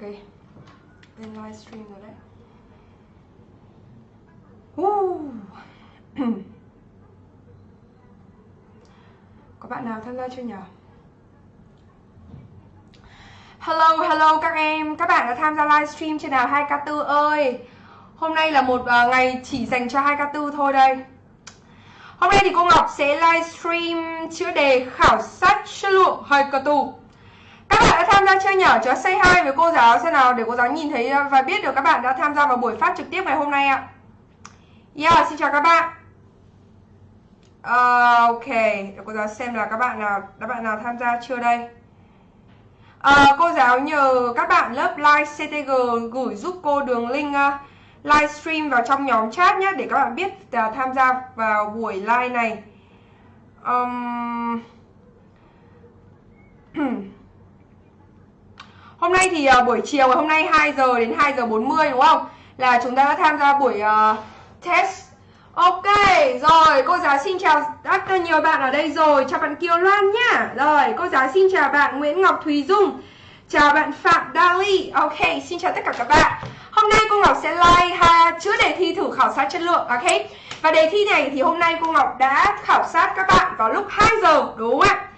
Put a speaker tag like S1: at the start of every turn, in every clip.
S1: Ok. Lên livestream rồi đấy. Uh. có bạn nào tham gia chưa nhỉ Hello, hello các em, các bạn đã tham gia livestream trên nào 2K4 ơi. Hôm nay là một uh, ngày chỉ dành cho 2K4 thôi đây. Hôm nay thì cô Ngọc sẽ livestream chữa đề khảo sát chất lượng 2K4 tham gia chưa nhỏ Cho say hi với cô giáo xem nào để cô giáo nhìn thấy ờ, và biết được các bạn đã tham gia vào buổi phát trực tiếp ngày hôm nay ạ. Yeah, xin chào các bạn. Uh, Ok, để cô giáo xem là các bạn nào các bạn nào tham gia chưa đây? Uh, cô giáo nhờ các bạn lớp live CTG gửi giúp cô đường link uh, livestream vào trong nhóm chat nhé để các bạn biết uh, tham gia vào buổi live này. Um... hôm nay thì uh, buổi chiều hôm nay 2 giờ đến 2 giờ 40 đúng không? Là chúng ta đã tham gia buổi uh, test. Ok, rồi cô giáo xin chào rất nhiều bạn ở đây rồi. Chào bạn Kiều Loan nhá. Rồi, cô giáo xin chào bạn Nguyễn Ngọc Thùy Dung. Chào bạn Phạm Dali Ok, xin chào tất cả các bạn. Hôm nay cô Ngọc sẽ like ha, chữa đề thi thử khảo sát chất lượng Ok, và đề thi này thì hôm nay cô Ngọc đã khảo sát các bạn vào lúc 2 giờ Đúng không ạ?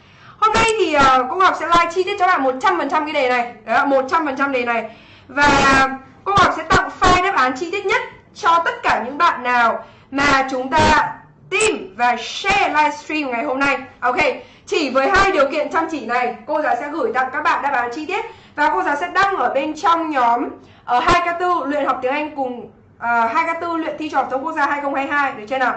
S1: Hôm nay thì uh, cô Ngọc sẽ like chi tiết cho bạn 100% cái đề này. Đó, 100% đề này. Và ờ, cô Ngọc sẽ tặng file đáp án chi tiết nhất cho tất cả những bạn nào mà chúng ta tìm và share livestream ngày hôm nay. Ok, chỉ với hai điều kiện chăm chỉ này cô giáo sẽ gửi tặng các bạn đáp án chi tiết và cô giáo sẽ đăng ở bên trong nhóm ờ, ở 2K4 luyện học tiếng Anh cùng uh, 2K4 luyện thi trò chống quốc gia 2022 được chưa nào?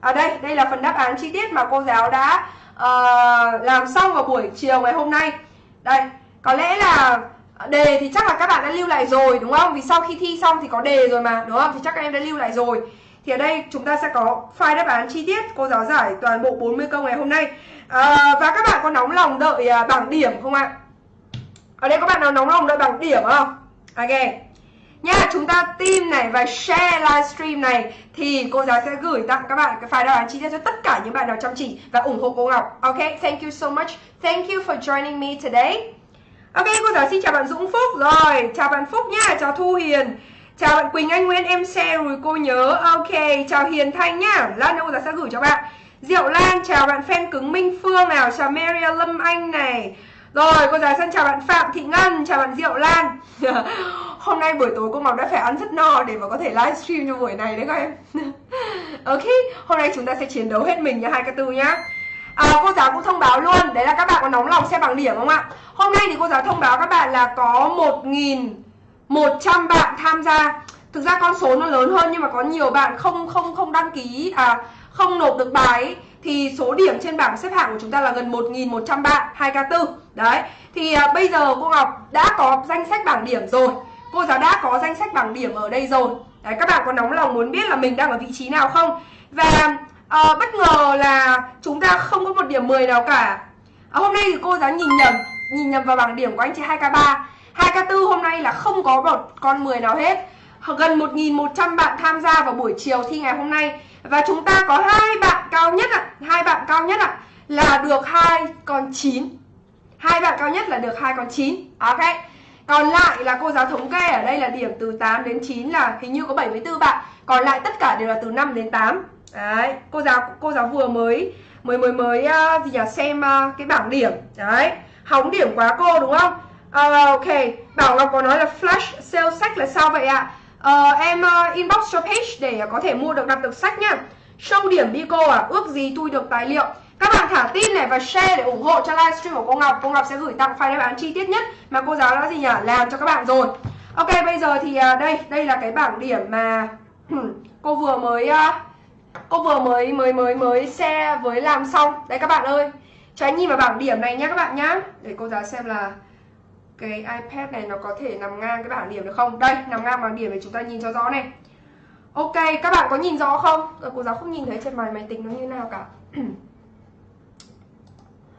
S1: À đây, đây là phần đáp án chi tiết mà cô giáo đã uh, làm xong vào buổi chiều ngày hôm nay. Đây, có lẽ là đề thì chắc là các bạn đã lưu lại rồi đúng không? Vì sau khi thi xong thì có đề rồi mà đúng không? Thì chắc các em đã lưu lại rồi. Thì ở đây chúng ta sẽ có file đáp án chi tiết Cô giáo giải toàn bộ 40 câu ngày hôm nay à, Và các bạn có nóng lòng đợi à, bảng điểm không ạ? Ở đây có bạn nào nóng lòng đợi bảng điểm không? Ok Nha, chúng ta tìm này và share livestream này thì cô giáo sẽ gửi tặng các bạn cái file đáp án chi tiết cho tất cả những bạn nào chăm chỉ và ủng hộ cô Ngọc. Ok, thank you so much. Thank you for joining me today. Ok, cô giáo xin chào bạn Dũng Phúc. Rồi, chào bạn Phúc nha, chào Thu Hiền. Chào bạn Quỳnh Anh Nguyên em share rồi cô nhớ Ok chào Hiền Thanh nhá Lát nữa sẽ gửi cho bạn Diệu Lan chào bạn fan cứng Minh Phương nào Chào Maria Lâm Anh này rồi cô giáo xin chào bạn Phạm Thị Ngân Chào bạn Diệu Lan. Hôm nay buổi tối cô Ngọc đã phải ăn rất no Để mà có thể livestream cho buổi này đấy các em. Ok Hôm nay chúng ta sẽ chiến đấu hết mình nha hai cái tư nhá. À, cô giáo cũng thông báo luôn Đấy là các bạn có nóng lòng xem bằng điểm không ạ? Hôm nay thì cô giáo thông báo các bạn là có 1.000 100 bạn tham gia. Thực ra con số nó lớn hơn nhưng mà có nhiều bạn không không không đăng ký à không nộp được bài ấy, thì số điểm trên bảng xếp hạng của chúng ta là gần 1.100 bạn 2K4 đấy thì à, bây giờ cô Ngọc đã có danh sách bảng điểm rồi. Cô giáo đã có danh sách bảng điểm ở đây rồi. Đấy các bạn có nóng lòng muốn biết là mình đang ở vị trí nào không? Và à, bất ngờ là chúng ta không có một điểm 10 nào cả. À, hôm nay thì cô giáo nhìn nhầm nhìn nhầm vào bảng điểm của anh chị 2K3 2K4 hôm nay là không có một con 10 nào hết. Gần 1.100 bạn tham gia vào buổi chiều thi ngày hôm nay. Và chúng ta có hai bạn cao nhất ạ hai bạn cao nhất ạ là được hai con 9 hai bạn cao nhất là được hai con 9 Ok. Còn lại là cô giáo thống kê ở đây là điểm từ 8 đến 9 là hình như có 74 bạn. Còn lại tất cả đều là từ 5 đến 8 Đấy, cô giáo cô giáo vừa mới mới mới mới uh, gì nhỉ xem uh, cái bảng điểm. Đấy hóng điểm quá cô đúng không? Uh, ok, Bảo Ngọc có nói là flash sale sách là sao vậy ạ? à? Uh, em uh, inbox cho page để ờ, có thể mua được đặt được sách nhá. Show điểm đi cô à, ước gì tôi được tài liệu. Các bạn thả tin này và share để ủng hộ cho livestream của cô Ngọc. Cô Ngọc sẽ gửi tặng file đáp án chi tiết nhất mà cô giáo đã gì nhỉ? Làm cho các bạn rồi. Ok, bây giờ thì uh, đây, đây là cái bảng điểm mà cô vừa mới uh, cô vừa mới mới mới mới share với làm xong. Đây các bạn ơi. Cho anh nhìn vào bảng điểm này nhá các bạn nhá. Để cô giáo xem là cái iPad này nó có thể nằm ngang cái bảng điểm được không? Đây, nằm ngang bảng điểm để chúng ta nhìn cho rõ này. Ok, các bạn có nhìn rõ không? Rồi, cô giáo không nhìn thấy trên máy máy tính nó như nào cả.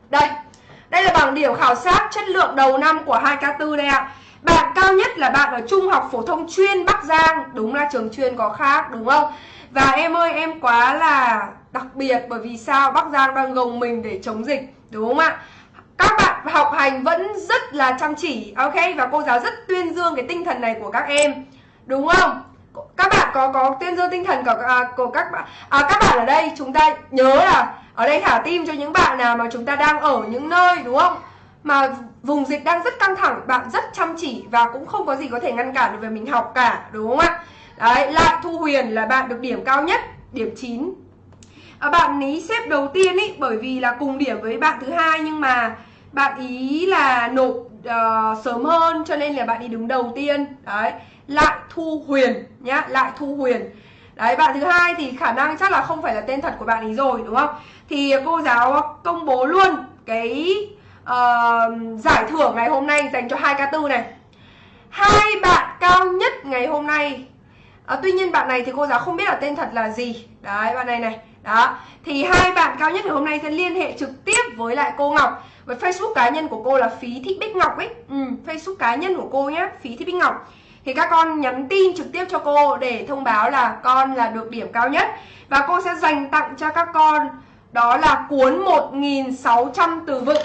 S1: đây, đây là bảng điểm khảo sát chất lượng đầu năm của 2K4 đây ạ. Bạn cao nhất là bạn ở Trung học phổ thông chuyên Bắc Giang, đúng là trường chuyên có khác đúng không? Và em ơi, em quá là đặc biệt bởi vì sao Bắc Giang đang gồng mình để chống dịch, đúng không ạ? Các bạn học hành vẫn rất là chăm chỉ ok? Và cô giáo rất tuyên dương cái tinh thần này của các em. Đúng không? Các bạn có có tuyên dương tinh thần của, à, của các bạn. À, các bạn ở đây chúng ta nhớ là ở đây thả tim cho những bạn nào mà chúng ta đang ở những nơi đúng không? Mà vùng dịch đang rất căng thẳng bạn rất chăm chỉ và cũng không có gì có thể ngăn cản được về mình học cả đúng không ạ? Đấy lại thu huyền là bạn được điểm cao nhất điểm 9 à, bạn ý xếp đầu tiên ý bởi vì là cùng điểm với bạn thứ hai nhưng mà bạn ý là nộp uh, sớm hơn cho nên là bạn ý đứng đầu tiên. Đấy lại thu huyền nhá lại thu huyền. Đấy bạn thứ hai thì khả năng chắc là không phải là tên thật của bạn ý rồi đúng không? Thì cô giáo công bố luôn cái uh, giải thưởng ngày hôm nay dành cho hai k tư này. Hai bạn cao nhất ngày hôm nay. À, tuy nhiên bạn này thì cô giáo không biết là tên thật là gì. Đấy bạn này này đó thì hai bạn cao nhất ngày hôm nay sẽ liên hệ trực tiếp với lại cô Ngọc với Facebook cá nhân của cô là Phí Thị Bích Ngọc ấy ừ, Facebook cá nhân của cô nhé Phí Thị Bích Ngọc thì các con nhắn tin trực tiếp cho cô để thông báo là con là được điểm cao nhất và cô sẽ dành tặng cho các con đó là cuốn 1.600 từ vựng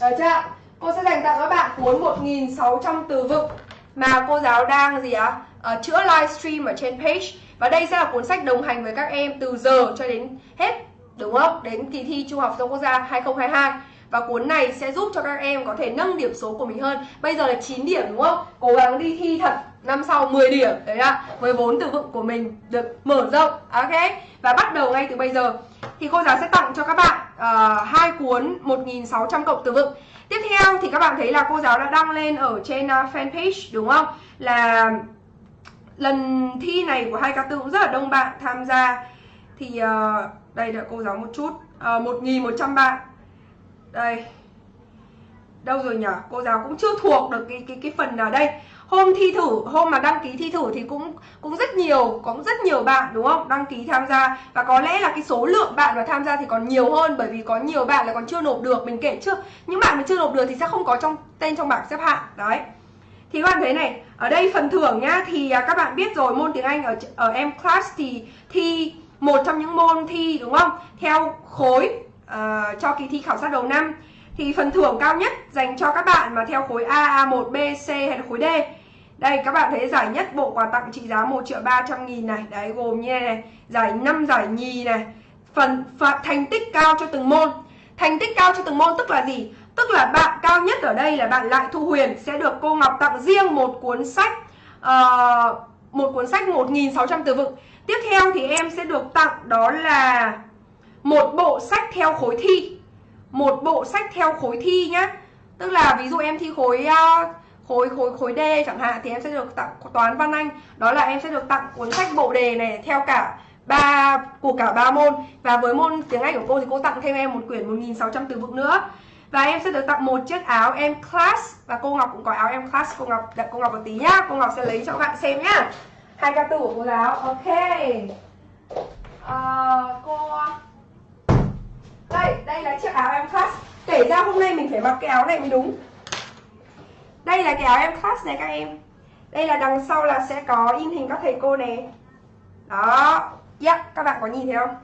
S1: được chưa? Cô sẽ dành tặng các bạn cuốn 1.600 từ vựng mà cô giáo đang gì ạ? À? à, chữa livestream ở trên page và đây sẽ là cuốn sách đồng hành với các em từ giờ cho đến hết đúng không? Đến kỳ thi Trung học phổ thông quốc gia 2022 và cuốn này sẽ giúp cho các em có thể nâng điểm số của mình hơn. Bây giờ là 9 điểm đúng không? Cố gắng đi thi thật năm sau 10 điểm đấy ạ. Với vốn từ vựng của mình được mở rộng ok? Và bắt đầu ngay từ bây giờ. Thì cô giáo sẽ tặng cho các bạn uh, hai cuốn 1600 cộng từ vựng. Tiếp theo thì các bạn thấy là cô giáo đã đăng lên ở trên uh, fanpage đúng không? Là lần thi này của hai k tư cũng rất là đông bạn tham gia. Thì uh, đây đợi cô giáo một chút. Ờ, một nghìn một trăm bạn. Đây. Đâu rồi nhỉ cô giáo cũng chưa thuộc được cái cái cái phần nào đây. Hôm thi thử hôm mà đăng ký thi thử thì cũng cũng rất nhiều có rất nhiều bạn đúng không? Đăng ký tham gia. Và có lẽ là cái số lượng bạn mà tham gia thì còn nhiều hơn bởi vì có nhiều bạn là còn chưa nộp được. Mình kể trước. Những bạn mà chưa nộp được thì sẽ không có trong tên trong bảng xếp hạng. Đấy. Thì các bạn thấy này ở đây phần thưởng nhá thì à, các bạn biết rồi môn tiếng Anh ở ở em class thì thi một trong những môn thi đúng không? Theo khối uh, cho kỳ thi khảo sát đầu năm. Thì phần thưởng cao nhất dành cho các bạn mà theo khối A, A1, B, C hay là khối D. Đây các bạn thấy giải nhất bộ quà tặng trị giá 1 triệu 300 nghìn này. Đấy gồm như này, này Giải 5 giải nhì này. Phần phần thành tích cao cho từng môn. Thành tích cao cho từng môn tức là gì? Tức là bạn cao nhất ở đây là bạn Lại Thu Huyền Sẽ được cô Ngọc tặng riêng một cuốn sách uh, Một cuốn sách 1.600 từ vựng. Tiếp theo thì em sẽ được tặng đó là một bộ sách theo khối thi. Một bộ sách theo khối thi nhá. Tức là ví dụ em thi khối uh, khối khối khối D chẳng hạn thì em sẽ được tặng toán văn anh. Đó là em sẽ được tặng cuốn sách bộ đề này theo cả ba của cả ba môn. Và với môn tiếng Anh của cô thì cô tặng thêm em một quyển 1600 từ vựng nữa và em sẽ được tặng một chiếc áo em class. Và cô Ngọc cũng có áo em class. Cô Ngọc đợi cô Ngọc một tí nhá. Cô Ngọc sẽ lấy cho các bạn xem nhá. Hai ca từ của cô giáo. Ok. Uh, cô đây đây là chiếc áo em class. Kể ra hôm nay mình phải mặc cái áo này mới đúng. Đây là cái áo em class này các em. Đây là đằng sau là sẽ có in hình các thầy cô này đó. Yeah, các bạn có nhìn thấy không?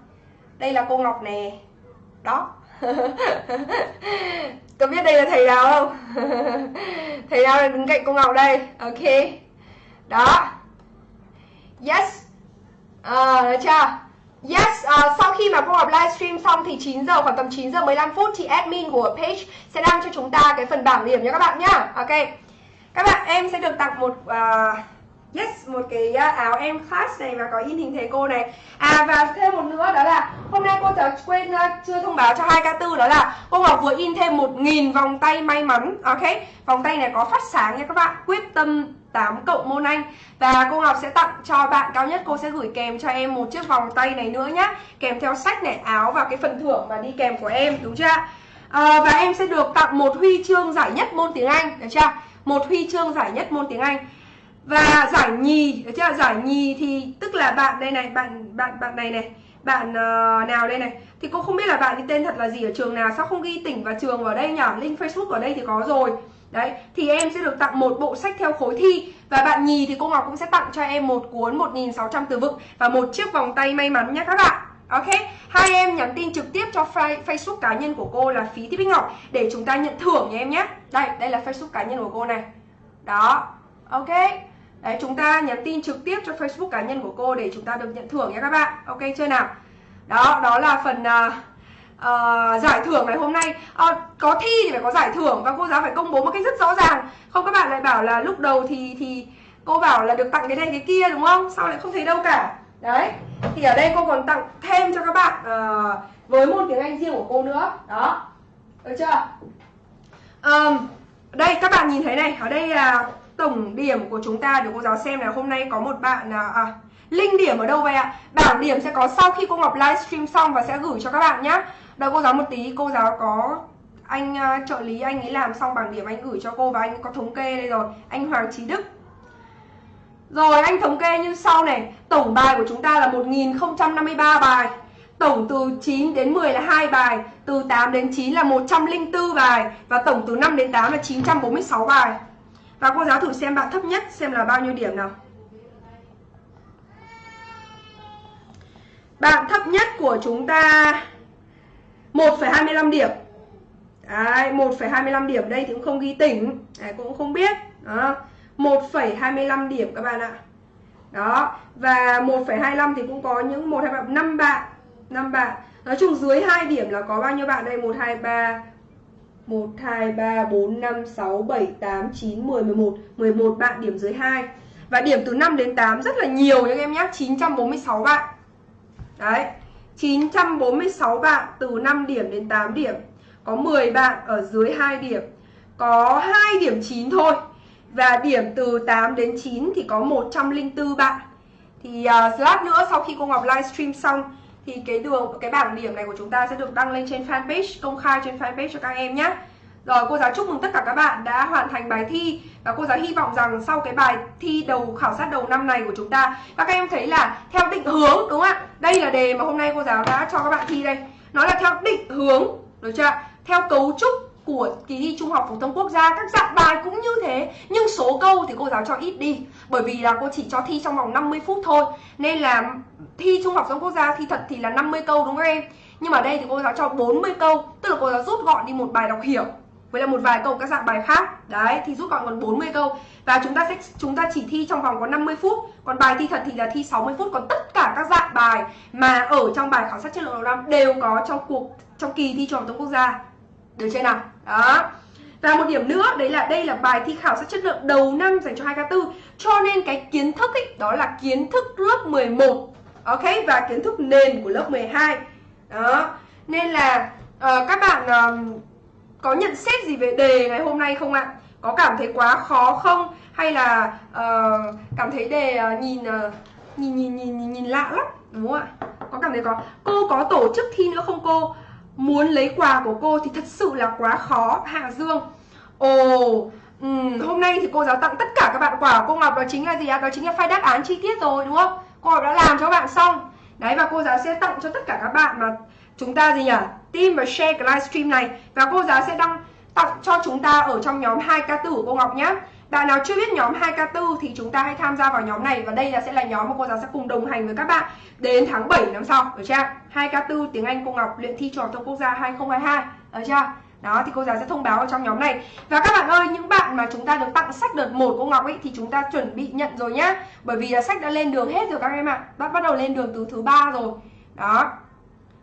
S1: Đây là cô Ngọc nè. Đó có biết đây là thầy nào không? Thầy nào đang đứng cạnh cô Ngọc đây? Ok. Đó. Yes. À, được chưa? Yes, uh, sau khi mà cô Ngọc livestream xong thì 9 giờ khoảng tầm 9 giờ 15 phút thì admin của page sẽ đăng cho chúng ta cái phần bảng điểm nha các bạn nhá. Ok. Các bạn em sẽ được tặng một uh, yes một cái à, áo em class này và có in hình thầy cô này. À và thêm một nữa đó là hôm nay cô giáo quên à, chưa thông báo cho hai k tư đó là cô Ngọc vừa in thêm 1000 vòng tay may mắn. Ok. Vòng tay này có phát sáng nha các bạn. Quyết tâm 8 cộng môn Anh Và cô Ngọc sẽ tặng cho bạn cao nhất Cô sẽ gửi kèm cho em một chiếc vòng tay này nữa nhá Kèm theo sách này, áo và cái phần thưởng mà đi kèm của em Đúng chưa à, Và em sẽ được tặng một huy chương giải nhất môn tiếng Anh Được chưa Một huy chương giải nhất môn tiếng Anh và giải nhì Được chưa? Giải nhì thì tức là bạn đây này Bạn bạn bạn này này bạn uh, nào đây này. Thì cô không biết là bạn ấy tên thật là gì ở trường nào sao không ghi tỉnh và trường vào đây nhỉ? Link facebook ở đây thì có rồi. Đấy, thì em sẽ được tặng một bộ sách theo khối thi. Và bạn nhì thì cô Ngọc cũng sẽ tặng cho em một cuốn 1600 từ vựng Và một chiếc vòng tay may mắn nhé các bạn. Ok, hai em nhắn tin trực tiếp cho Facebook cá nhân của cô là phí Thị Bích Ngọc để chúng ta nhận thưởng nha em nhé. Đây đây là Facebook cá nhân của cô này. Đó. Ok? Đấy chúng ta nhắn tin trực tiếp cho Facebook cá nhân của cô để chúng ta được nhận thưởng nha các bạn. Ok chưa nào? Đó đó là phần uh, uh, giải thưởng ngày hôm nay. Uh, có thi thì phải có giải thưởng và cô giáo phải công bố một cách rất rõ ràng. Không các bạn lại bảo là lúc đầu thì thì cô bảo là được tặng cái này cái kia đúng không? Sao lại không thấy đâu cả? Đấy thì ở đây cô còn tặng thêm cho các bạn uh, với môn tiếng anh riêng của cô nữa. Đó được chưa? Um, đây các bạn nhìn thấy này. Ở đây là tổng điểm của chúng ta để cô giáo xem là hôm nay có một bạn là à, Linh điểm ở đâu vậy ạ? Bảng điểm sẽ có sau khi cô Ngọc livestream xong và sẽ gửi cho các bạn nhé Đợi cô giáo một tí, cô giáo có anh uh, trợ lý anh ấy làm xong bảng điểm anh gửi cho cô và anh có thống kê đây rồi. Anh Hoàng Trí Đức. Rồi anh thống kê như sau này. Tổng bài của chúng ta là 1053 bài. Tổng từ 9 đến 10 là 2 bài. Từ 8 đến 9 là 104 bài. Và tổng từ 5 đến 8 là 946 bài. Và cô giáo thử xem bạn thấp nhất xem là bao nhiêu điểm nào. Bạn thấp nhất của chúng ta 1,25 điểm. Đấy, 1,25 điểm đây thì cũng không ghi tỉnh. Đấy, cũng không biết. Đó 1,25 điểm các bạn ạ. Đó Và 1,25 thì cũng có những 1, 2, 3, 5 bạn 5 bạn. Nói chung dưới 2 điểm là có bao nhiêu bạn đây? 1, 2, 3 1, 2, 3, 4, 5, 6, 7, 8, 9, 10, 11 11 bạn điểm dưới 2 Và điểm từ 5 đến 8 rất là nhiều nha các em nhé 946 bạn. Đấy. 946 bạn từ 5 điểm đến 8 điểm. Có 10 bạn ở dưới 2 điểm. Có 2 điểm 9 thôi. Và điểm từ 8 đến 9 thì có 104 bạn. Thì à, uh, lát nữa sau khi cô Ngọc livestream xong thì cái đường, cái bảng điểm này của chúng ta sẽ được đăng lên trên fanpage, Công khai trên fanpage cho các em nhé rồi, cô giáo chúc mừng tất cả các bạn đã hoàn thành bài thi. Và cô giáo hy vọng rằng sau cái bài thi đầu, khảo sát đầu năm này của chúng ta, Các em thấy là theo định hướng, đúng không ạ? Đây là đề mà hôm nay cô giáo đã cho các bạn thi đây. Nó là theo định hướng, Được chưa Theo cấu trúc của kỳ thi Trung học phổ thông quốc gia, các dạng bài cũng như thế. Nhưng số câu thì cô giáo cho ít đi, bởi vì là cô chỉ cho thi trong vòng 50 phút thôi. Nên là thi Trung học phổ thông quốc gia thi thật thì là 50 câu, đúng không em? Nhưng mà đây thì cô giáo cho 40 câu, tức là cô giáo rút gọn đi một bài đọc hiểu, với là một vài câu các dạng bài khác. Đấy, thì rút gọn còn 40 câu. Và chúng ta sẽ, chúng ta chỉ thi trong vòng có 50 phút. Còn bài thi thật thì là thi 60 phút. Còn tất cả các dạng bài mà ở trong bài khảo sát chất lượng đầu năm đều có trong cuộc, trong kỳ thi trung học quốc gia được chưa nào đó và một điểm nữa đấy là đây là bài thi khảo sát chất lượng đầu năm dành cho 2K4 Cho nên cái kiến thức ấy, đó là kiến thức lớp 11 Ok, và kiến thức nền của lớp 12 Đó, nên là uh, các bạn uh, có nhận xét gì về đề ngày hôm nay không ạ? Có cảm thấy quá khó không? Hay là uh, cảm thấy đề uh, nhìn, uh, nhìn nhìn nhìn nhìn nhìn lạ lắm đúng không ạ? Có cảm thấy có cô có tổ chức thi nữa không cô? Muốn lấy quà của cô thì thật sự là quá khó Hạ Dương. Ồ, um, hôm nay thì cô giáo tặng tất cả các bạn quà của cô Ngọc đó chính là gì ạ? Đó chính là file đáp án chi tiết rồi đúng không? Cô Ngọc đã làm cho các bạn xong. Đấy và cô giáo sẽ tặng cho tất cả các bạn mà chúng ta gì nhỉ? team và share cái livestream này và cô giáo sẽ đăng tặng cho chúng ta ở trong nhóm 2K tử của cô Ngọc nhé. Bạn nào chưa biết nhóm 2K4 thì chúng ta hãy tham gia vào nhóm này và đây là sẽ là nhóm mà cô giáo sẽ cùng đồng hành với các bạn đến tháng 7 năm sau, được chưa? 2K4 tiếng Anh cô Ngọc luyện thi trò thông quốc gia 2022, được chưa? Đó thì cô giáo sẽ thông báo ở trong nhóm này. Và các bạn ơi, những bạn mà chúng ta được tặng sách đợt 1 cô Ngọc ấy Thì chúng ta chuẩn bị nhận rồi nhá. Bởi vì là sách đã lên đường hết rồi các em ạ. Bắt bắt đầu lên đường từ thứ ba rồi. Đó.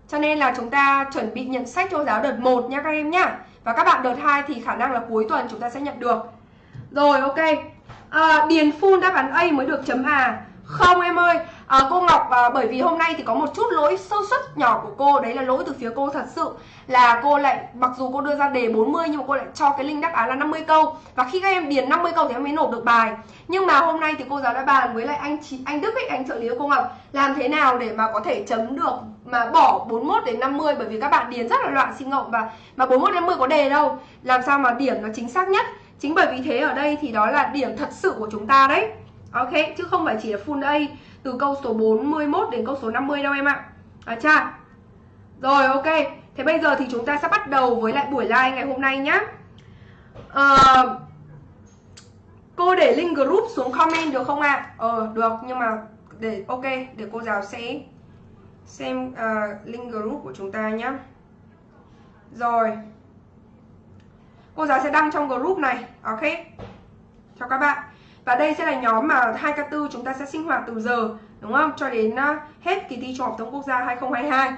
S1: Cho nên là chúng ta chuẩn bị nhận sách cho giáo đợt 1 nha các em nhá. Và các bạn đợt 2 thì khả năng là cuối tuần chúng ta sẽ nhận được. Rồi ok. À, Điền full đáp án A mới được chấm à Không em ơi. À, Cô Ngọc à, bởi vì hôm nay thì có một chút lỗi sơ suất nhỏ của cô. Đấy là lỗi từ phía cô thật sự. Là cô lại mặc dù cô đưa ra đề 40 Nhưng mà cô lại cho cái link đáp án là 50 câu. Và khi các em điền 50 câu thì em mới nộp được bài. Nhưng mà hôm nay thì cô giáo đã bàn với lại anh chị anh Đức ấy, anh trợ lý của cô Ngọc Làm thế nào để mà có thể chấm được mà bỏ 41 đến 50 bởi vì các bạn điền rất là loạn sinh ngộng và mà 41 đến 50 có đề đâu. Làm sao mà điểm nó chính xác nhất? Chính bởi vì thế ở đây thì đó là điểm thật sự của chúng ta đấy. Ok chứ không phải chỉ là full A từ câu số 41 đến câu số 50 đâu em ạ. À cha rồi ok. Thế bây giờ thì chúng ta sẽ bắt đầu với lại buổi live ngày hôm nay nhá. À, cô để link group xuống comment được không ạ? À? ờ được nhưng mà để ok để cô giáo sẽ xem uh, link group của chúng ta nhé rồi cô giáo sẽ đăng trong group này, ok? Cho các bạn. Và đây sẽ là nhóm mà 2K4 chúng ta sẽ sinh hoạt từ giờ, đúng không? Cho đến à, hết kỳ thi trung học thông quốc gia 2022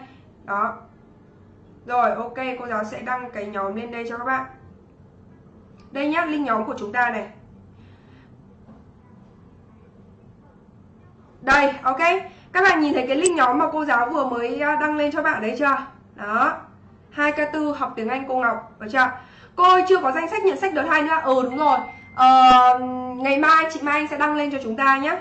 S1: đó. Rồi, ok, cô giáo sẽ đăng cái nhóm lên đây cho các bạn. Đây nhá, link nhóm của chúng ta này. Đây, ok. Các bạn nhìn thấy cái link nhóm mà cô giáo vừa mới à, đăng lên cho bạn đấy chưa? Đó. 2K4 học tiếng Anh cô Ngọc, được chưa? Cô ơi chưa có danh sách nhận sách đợt hai nữa. Ừ đúng rồi. Ờ, ngày mai chị Mai Anh sẽ đăng lên cho chúng ta nhé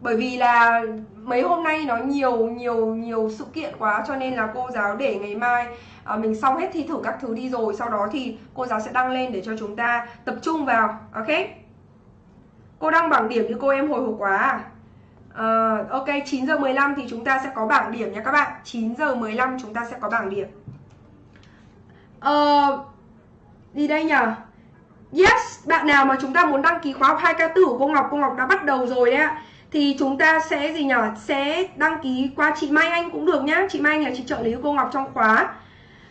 S1: bởi vì là mấy hôm nay nó nhiều nhiều nhiều sự kiện quá cho nên là cô giáo để ngày mai à, mình xong hết thi thử các thứ đi rồi sau đó thì cô giáo sẽ đăng lên để cho chúng ta tập trung vào ok? Cô đăng bảng điểm như cô em hồi hộp quá à? Uh, ok 9 giờ 15 thì chúng ta sẽ có bảng điểm nha các bạn. 9 giờ 15 chúng ta sẽ có bảng điểm. Uh, đi đây nhỉ Yes, bạn nào mà chúng ta muốn đăng ký khóa học 2K4 của cô Ngọc, cô Ngọc đã bắt đầu rồi đấy ạ. Thì chúng ta sẽ gì nhỉ sẽ đăng ký qua chị Mai Anh cũng được nhá. Chị Mai Anh là chị trợ lý của cô Ngọc trong khóa.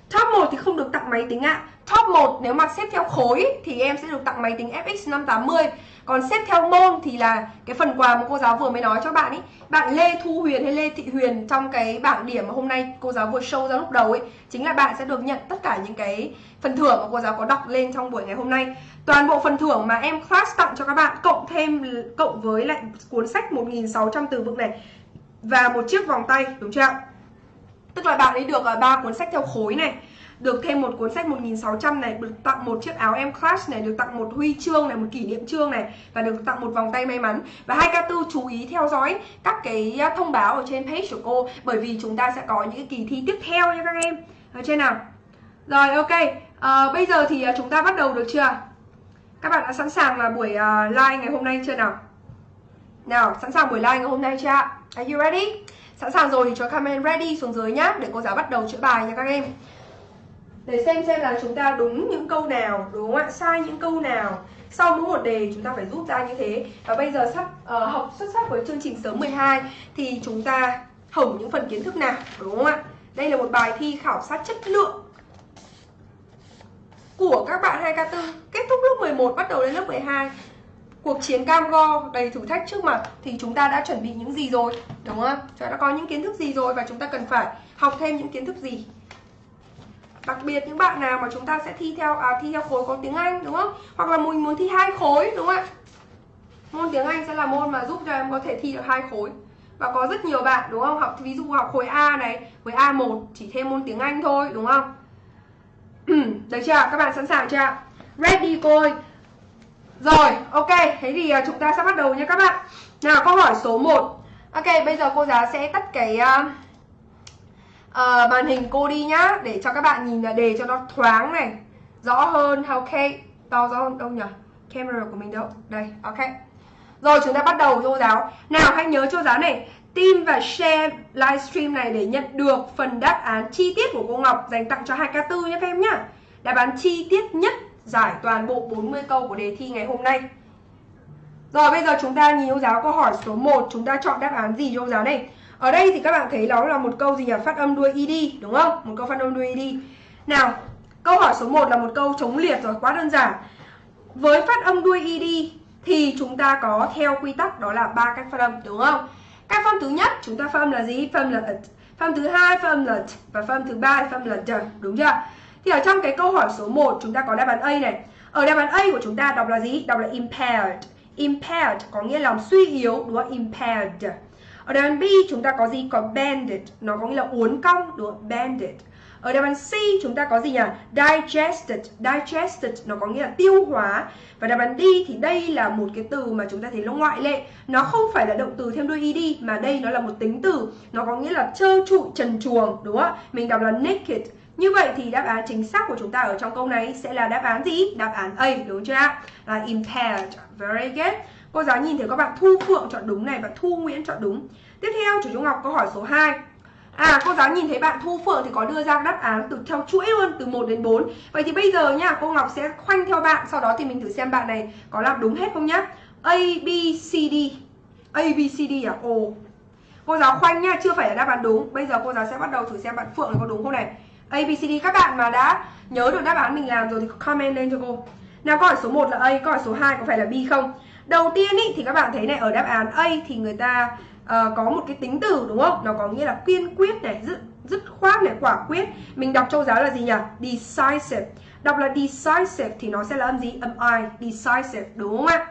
S1: Top 1 thì không được tặng máy tính ạ. Top 1 nếu mà xếp theo khối thì em sẽ được tặng máy tính FX 580 còn xếp theo môn thì là cái phần quà mà cô giáo vừa mới nói cho bạn ấy bạn Lê Thu Huyền hay Lê Thị Huyền trong cái bảng điểm mà hôm nay cô giáo vừa show ra lúc đầu ấy chính là bạn sẽ được nhận tất cả những cái phần thưởng mà cô giáo có đọc lên trong buổi ngày hôm nay toàn bộ phần thưởng mà em class tặng cho các bạn cộng thêm cộng với lại cuốn sách 1600 từ vựng này và một chiếc vòng tay đúng chưa ạ tức là bạn ấy được ờ, ba cuốn sách theo khối này được thêm một cuốn sách 1600 này, được tặng một chiếc áo em class này, được tặng một huy chương này, một kỷ niệm chương này và được tặng một vòng tay may mắn. Và hai ca tư chú ý theo dõi các cái ờ, thông báo ở trên page của cô bởi vì chúng ta sẽ có những cái kỳ thi tiếp theo nha các em. Ở trên nào? Rồi ok, à, bây giờ thì ờ, chúng ta bắt đầu được chưa? Các bạn đã sẵn sàng là buổi uh, live ngày hôm nay chưa nào? Nào, sẵn sàng buổi live ngày hôm nay chưa Are you ready? Sẵn sàng rồi thì cho comment ready xuống dưới nhá Để cô giáo bắt đầu chữa bài nha các em. Để xem xem là chúng ta đúng những câu nào đúng không ạ? Sai những câu nào. Sau mỗi một đề chúng ta phải rút ra như thế. Và bây giờ sắp uh, học xuất sắc với chương trình sớm 12 thì chúng ta hỏng những phần kiến thức nào đúng không ạ? Đây là một bài thi khảo sát chất lượng của các bạn 2K4 kết thúc lớp 11 bắt đầu đến lớp 12 cuộc chiến cam go đầy thử thách trước mặt thì chúng ta đã chuẩn bị những gì rồi đúng không? Chúng ta đã có những kiến thức gì rồi và chúng ta cần phải học thêm những kiến thức gì? Đặc biệt những bạn nào mà chúng ta sẽ thi theo à, thi theo khối có tiếng Anh đúng không? Hoặc là mình muốn thi hai khối đúng không ạ? Môn tiếng Anh sẽ là môn mà giúp cho em có thể thi được hai khối. Và có rất nhiều bạn đúng không? Học ví dụ học khối A này khối A1 chỉ thêm môn tiếng Anh thôi đúng không? được chưa? Các bạn sẵn sàng chưa? Ready cô ơi rồi ok. Thế thì à, chúng ta sẽ bắt đầu nha các bạn. Nào câu hỏi số 1 ok bây giờ cô giáo sẽ tắt cái uh, uh, màn hình cô đi nhá để cho các bạn nhìn là đề cho nó thoáng này rõ hơn. Ok. To rõ hơn đâu nhỉ? Camera của mình đâu? Đây ok. Rồi chúng ta bắt đầu cô giáo. Nào hãy nhớ cho giáo này. Tin và share livestream này để nhận được phần đáp án chi tiết của cô Ngọc dành tặng cho 2K4 nhé các em nhá đáp án chi tiết nhất giải toàn bộ 40 câu của đề thi ngày hôm nay rồi bây giờ chúng ta nhìn ông giáo câu hỏi số 1 Chúng ta chọn đáp án gì cho cô giáo này ở đây thì các bạn thấy đó là một câu gì nhỉ? Phát âm đuôi id đúng không? Một câu phát âm đuôi id. Nào, câu hỏi số 1 là một câu chống liệt rồi, quá đơn giản. Với phát âm đuôi id thì chúng ta có theo quy tắc đó là ba cách phát âm đúng không? Cách phát âm thứ nhất chúng ta phát âm là gì? Phát âm là t. Phát âm thứ hai phát âm là t và phát âm thứ ba phát âm là d, đúng chưa? Thì ở trong cái câu hỏi số 1 chúng ta có đáp án A này. Ở đáp án A của chúng ta đọc là gì? Đọc là impaired. Impaired có nghĩa là suy yếu đúng không? Impaired. Ở đáp án B chúng ta có gì? Có banded, nó có nghĩa là uốn cong, đúng không? Banded. Ở đáp án C chúng ta có gì nhỉ? Digested, digested nó có nghĩa là tiêu hóa. Và đáp án D thì đây là một cái từ mà chúng ta thấy nó ngoại lệ. Nó không phải là động từ thêm đuôi ed mà đây nó là một tính từ. Nó có nghĩa là trơ trụi, trần truồng, đúng không? Mình đọc là naked. Như vậy thì đáp án chính xác của chúng ta ở trong câu này sẽ là đáp án gì? Đáp án A, đúng chưa ạ? Là impaired. Very good. Cô giáo nhìn thấy các bạn Thu Phượng chọn đúng này và Thu Nguyễn chọn đúng. Tiếp theo chủ Trung Ngọc câu hỏi số 2. À cô giáo nhìn thấy bạn Thu Phượng thì có đưa ra đáp án từ theo chuỗi luôn từ 1 đến 4. Vậy thì bây giờ nha, cô Ngọc sẽ khoanh theo bạn, sau đó thì mình thử xem bạn này có làm đúng hết không nhá. A B C D. A B C D à? Ồ. cô giáo khoanh nha chưa phải là đáp án đúng bây giờ cô giáo sẽ bắt đầu thử xem bạn phượng có đúng không này abcd các bạn mà đã nhớ được đáp án mình làm rồi thì comment lên cho cô nào câu hỏi số 1 là A, câu hỏi số 2 có phải là B không? Đầu tiên ý, thì các bạn thấy này ở đáp án A thì người ta uh, có một cái tính từ đúng không? Nó có nghĩa là kiên quyết này, dứt dứt khoát này, quả quyết. Mình đọc châu giáo là gì nhỉ? Decisive. Đọc là decisive thì nó sẽ là âm gì? Âm I, decisive đúng không ạ?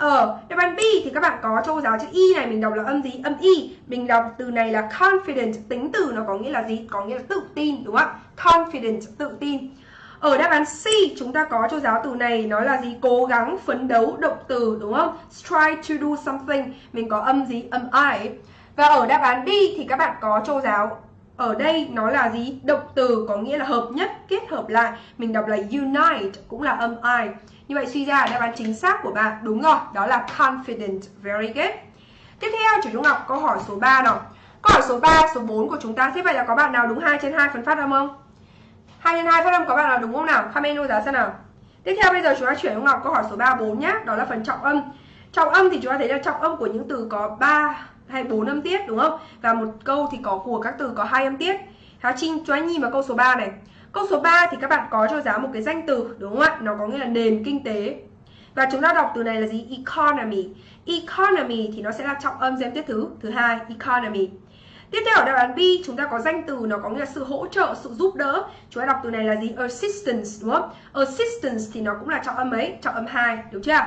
S1: Ở đáp án B thì các bạn có châu giáo chữ Y này mình đọc là âm gì? Âm Y. Mình đọc từ này là confident, tính từ nó có nghĩa là gì? Có nghĩa là tự tin đúng không ạ? Confident, tự tin. Ở đáp án C chúng ta có cho giáo từ này nó là gì? Cố gắng, phấn đấu, động từ đúng không? Try to do something. Mình có âm gì? Âm I. Và ở đáp án D thì các bạn có cho giáo ở đây nó là gì? Động từ có nghĩa là hợp nhất, kết hợp lại. Mình đọc là unite cũng là âm I. Như vậy suy ra đáp án chính xác của bạn đúng rồi, đó là confident. Very good. Tiếp theo chủ Trung Ngọc câu hỏi số 3 nào. Câu hỏi số 3, số 4 của chúng ta thế vậy là có bạn nào đúng 2 trên 2 phần phát âm không? 2 trên 2 phát âm có bạn nào đúng không nào? Comment luôn giá xem nào. Tiếp theo bây giờ chúng ta chuyển Trung Ngọc câu hỏi số 3 4 nhá, đó là phần trọng âm. Trọng âm thì chúng ta thấy là trọng âm của những từ có 3 hay 4 âm tiết đúng không? Và một câu thì có của các từ có hai âm tiết. Hào Trinh chúng ta nhìn vào câu số 3 này. Câu số 3 thì các bạn có cho giáo một cái danh từ đúng không ạ? Nó có nghĩa là nền kinh tế. Và chúng ta đọc từ này là gì? Economy. Economy thì nó sẽ là trọng âm giêm tiết thứ thứ hai, economy. Tiếp theo ở đáp án B chúng ta có danh từ nó có nghĩa là sự hỗ trợ, sự giúp đỡ. Chúng ta đọc từ này là gì? Assistance đúng không? Assistance thì nó cũng là trọng âm mấy trọng âm 2, đúng chưa?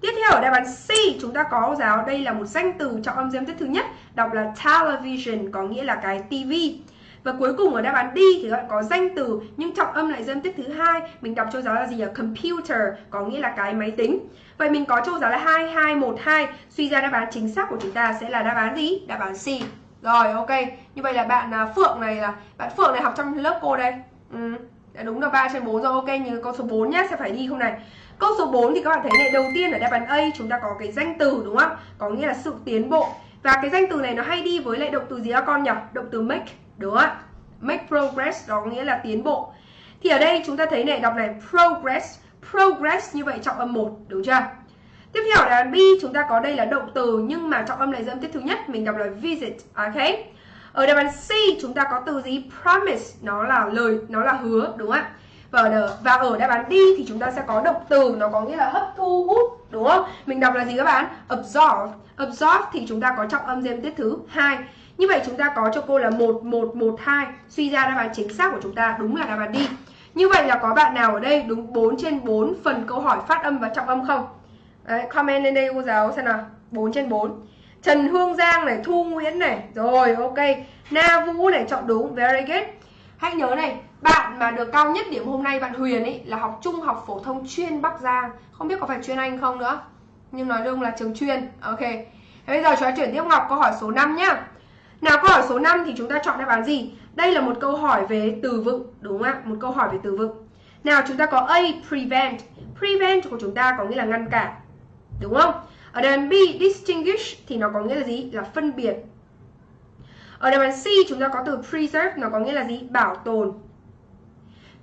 S1: Tiếp theo ở đáp án C chúng ta có giáo đây là một danh từ trọng âm giêm tiết thứ nhất, đọc là television có nghĩa là cái tivi. Và cuối cùng ở đáp án D thì các bạn có danh từ nhưng trọng âm lại dâm tiếp thứ hai, mình đọc cho giáo là gì nhỉ? Computer có nghĩa là cái máy tính. Vậy mình có cho giáo là 2212, suy ra đáp án chính xác của chúng ta sẽ là đáp án gì? Đáp án C. Rồi ok, như vậy là bạn à, Phượng này là bạn Phượng này học trong lớp cô đây. Ừ, đã đúng là 3 trên 4 rồi. Ok, như câu số 4 nhá, sẽ phải đi không này. Câu số 4 thì các bạn thấy này, đầu tiên ở đáp án A chúng ta có cái danh từ đúng không? Có nghĩa là sự tiến bộ. Và cái danh từ này nó hay đi với lại động từ gì các con nhỉ? Động từ make, đúng không ạ? Make progress đó nghĩa là tiến bộ. Thì ở đây chúng ta thấy này đọc này progress, progress như vậy trọng âm 1, đúng chưa? Tiếp theo là B chúng ta có đây là động từ nhưng mà trọng âm này dâm tiết thứ nhất mình đọc là visit, ok? Ở đáp án C chúng ta có từ gì? Promise, nó là lời, nó là hứa, đúng không ạ? Và ở, và ở đáp án D thì chúng ta sẽ có động từ nó có nghĩa là hấp thu hút, đúng không? Mình đọc là gì các bạn? Absorb. Absorb thì chúng ta có trọng âm dâm tiết thứ hai. Như vậy chúng ta có cho cô là 1112. Suy ra đáp án chính xác của chúng ta đúng là đáp án D. Như vậy là có bạn nào ở đây đúng 4 trên 4 phần câu hỏi phát âm và trọng âm không? Đấy, comment lên đây cô giáo xem nào. 4 trên 4 Trần Hương Giang này, Thu Nguyễn này. Rồi, ok. Na Vũ này, chọn đúng, very good. Hãy nhớ này, bạn mà được cao nhất điểm hôm nay Bạn Huyền ấy là học trung học phổ thông chuyên Bắc Giang. Không biết có phải chuyên Anh không nữa. Nhưng nói chung là trường chuyên. Ok. Thế bây giờ chúng ta chuyển tiếp Ngọc câu hỏi số 5 nhá. Nào câu hỏi số 5 thì chúng ta chọn đáp án gì? Đây là một câu hỏi về từ vựng Đúng không ạ? Một câu hỏi về từ vựng Nào chúng ta có A, prevent Prevent của chúng ta có nghĩa là ngăn cản Đúng không? Ở đáp án B, distinguish thì nó có nghĩa là gì? Là phân biệt. Ở đáp án C chúng ta có từ preserve, nó có nghĩa là gì? Bảo tồn.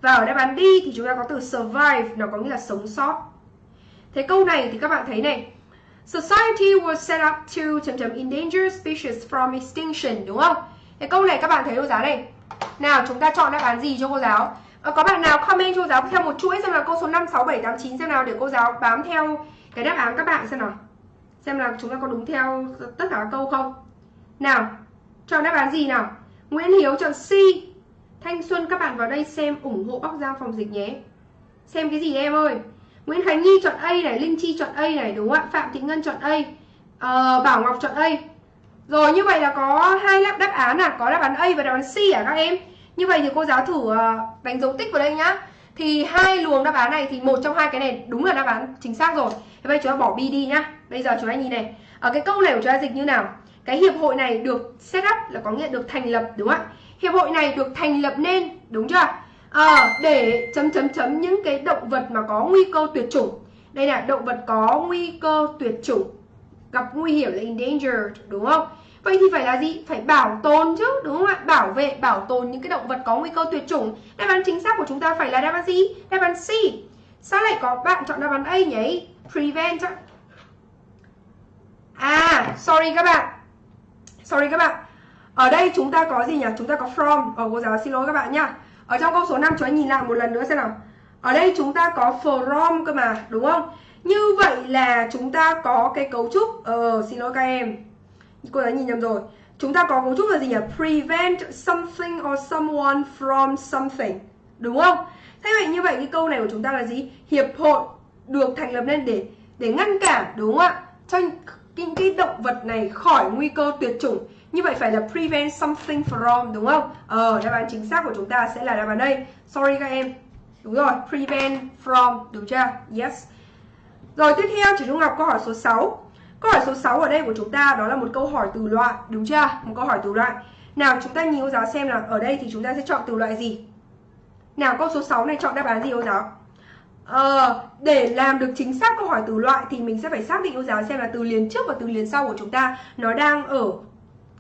S1: Và ở đáp án D thì chúng ta có từ survive, nó có nghĩa là sống sót. Thế câu này thì các bạn thấy này. Society was set up to chấm chấm endanger species from extinction, đúng không? Thế câu này các bạn thấy cô giáo này. Nào chúng ta chọn đáp án gì cho cô giáo? À, có bạn nào comment cho cô giáo theo một chuỗi xem là câu số 5, 6, 7, 8, 9 xem nào để cô giáo bám theo cái đáp án các bạn xem nào xem là chúng ta có đúng theo tất cả các câu không nào chọn đáp án gì nào Nguyễn Hiếu chọn C Thanh Xuân các bạn vào đây xem ủng hộ Bắc Giang phòng dịch nhé xem cái gì em ơi Nguyễn Khánh Nhi chọn A này Linh Chi chọn A này đúng không ạ? Phạm Thị Ngân chọn A ờ, Bảo Ngọc chọn A. Rồi như vậy là có hai đáp án à? Có đáp án A và đáp án C à các em? Như vậy thì cô giáo thử ờ, đánh dấu tích vào đây nhá. Thì hai luồng đáp án này thì một trong hai cái này đúng là đáp án chính xác rồi. Thế bây chúng ta bỏ B đi nhá. Bây giờ chúng ta nhìn này. Ở cái câu này của chúng ta dịch như nào? Cái hiệp hội này được set up là có nghĩa được thành lập đúng không ạ? Hiệp hội này được thành lập nên đúng chưa? À, để chấm chấm chấm những cái động vật mà có nguy cơ tuyệt chủng đây là động vật có nguy cơ tuyệt chủng gặp nguy hiểm là endangered đúng không Vậy thì phải là gì? Phải bảo tồn chứ, đúng không ạ? Bảo vệ, bảo tồn những cái động vật có nguy cơ tuyệt chủng. Đáp án chính xác của chúng ta phải là đáp án gì? Đáp án C. Sao lại có bạn chọn đáp án A nhỉ? Prevent á. À, sorry các bạn. sorry các bạn ở đây chúng ta có gì nhỉ chúng ta có from ở cô giáo xin lỗi các bạn nhá ở trong câu số 5 chúng ta nhìn lại một lần nữa xem nào. Ở đây chúng ta có from cơ mà, đúng không? Như vậy là chúng ta có cái cấu trúc ờ xin lỗi các em. Cô đã nhìn nhầm rồi. Chúng ta có cấu trúc là gì nhỉ? Prevent something or someone from something. Đúng không? Thế vậy như vậy cái câu này của chúng ta là gì? Hiệp hội được thành lập lên để để ngăn cản, đúng không ạ? Cho những cái động vật này khỏi nguy cơ tuyệt chủng như vậy phải là prevent something from đúng không? Ờ đáp án chính xác của chúng ta sẽ là đáp án đây. Sorry các em. Đúng rồi prevent from đúng chưa? Yes. Rồi tiếp theo chị Dung Ngọc câu hỏi số 6 Câu hỏi số 6 ở đây của chúng ta đó là một câu hỏi từ loại đúng chưa? Một câu hỏi từ loại. Nào chúng ta nhìn cô giáo xem là ở đây thì chúng ta sẽ chọn từ loại gì? Nào câu số 6 này chọn đáp án gì cô giáo? Ờ, để làm được chính xác câu hỏi từ loại thì mình sẽ phải xác định cô giáo xem là từ liền trước và từ liền sau của chúng ta nó đang ở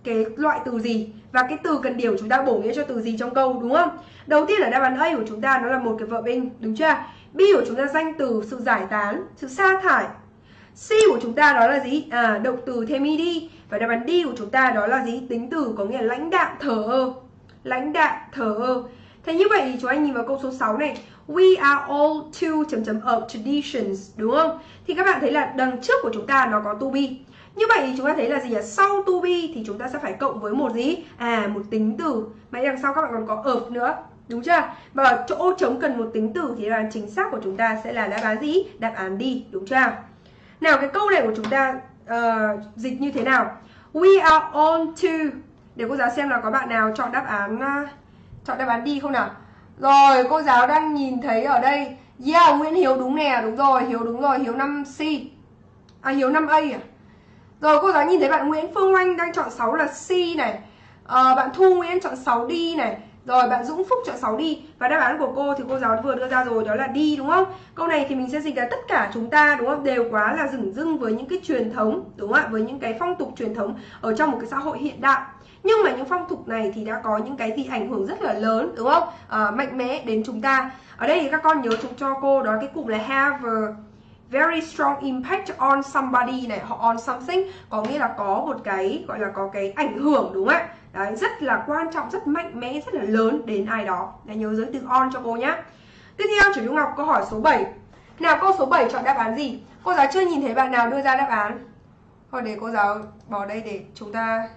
S1: cái loại từ gì và cái từ cần điều chúng ta bổ nghĩa cho từ gì trong câu đúng không? Đầu tiên là đáp án A của chúng ta nó là một cái verb in đúng chưa? B của chúng ta danh từ sự giải tán, sự sa thải. C của chúng ta đó là gì? À, động từ thêm ed và đáp án D của chúng ta đó là gì? Tính từ có nghĩa là lãnh đạm thờ ơ. Lãnh đạm thờ ơ. Thế như vậy thì chúng anh nhìn vào câu số 6 này We are all to chấm chấm of traditions đúng không? Thì các bạn thấy là đằng trước của chúng ta nó có to be. Như vậy thì chúng ta thấy là gì ạ? Sau to be thì chúng ta sẽ phải cộng với một gì? À một tính từ. Mà đằng sau các bạn còn có of nữa. Đúng chưa? Và chỗ trống cần một tính từ thì đáp án chính xác của chúng ta sẽ là đáp án gì? Đáp án đi, đúng chưa? Nào cái câu này của chúng ta uh, dịch như thế nào? We are on to Để cô giáo xem là có bạn nào chọn đáp án uh, chọn đáp án đi không nào? Rồi, cô giáo đang nhìn thấy ở đây Yeah, Nguyễn Hiếu đúng nè, đúng rồi, Hiếu đúng rồi, Hiếu 5C À, Hiếu 5A à? Rồi, cô giáo nhìn thấy bạn Nguyễn Phương Oanh đang chọn 6 là C này à, Bạn Thu Nguyễn chọn 6D này rồi bạn Dũng Phúc chọn 6D Và đáp án của cô thì cô giáo vừa đưa ra rồi đó là D đúng không? Câu này thì mình sẽ dịch là tất cả chúng ta đúng không? Đều quá là rừng dưng với những cái truyền thống đúng không ạ? Với những cái phong tục truyền thống ở trong một cái xã hội hiện đại nhưng mà những phong tục này thì đã có những cái gì ảnh hưởng rất là lớn đúng không à, mạnh mẽ đến chúng ta ở đây thì các con nhớ chúng cho cô đó cái cụm là have a very strong impact on somebody này hoặc on something. Có nghĩa là có một cái gọi là có cái ảnh hưởng đúng không ạ? Đấy, rất là quan trọng rất mạnh mẽ rất là lớn đến ai đó. Để nhớ giới từ on cho cô nhé tiếp theo chủ Dung Ngọc câu hỏi số 7 nào câu số 7 chọn đáp án gì? Cô giáo chưa nhìn thấy bạn nào đưa ra đáp án. Thôi để cô giáo bỏ đây để chúng ta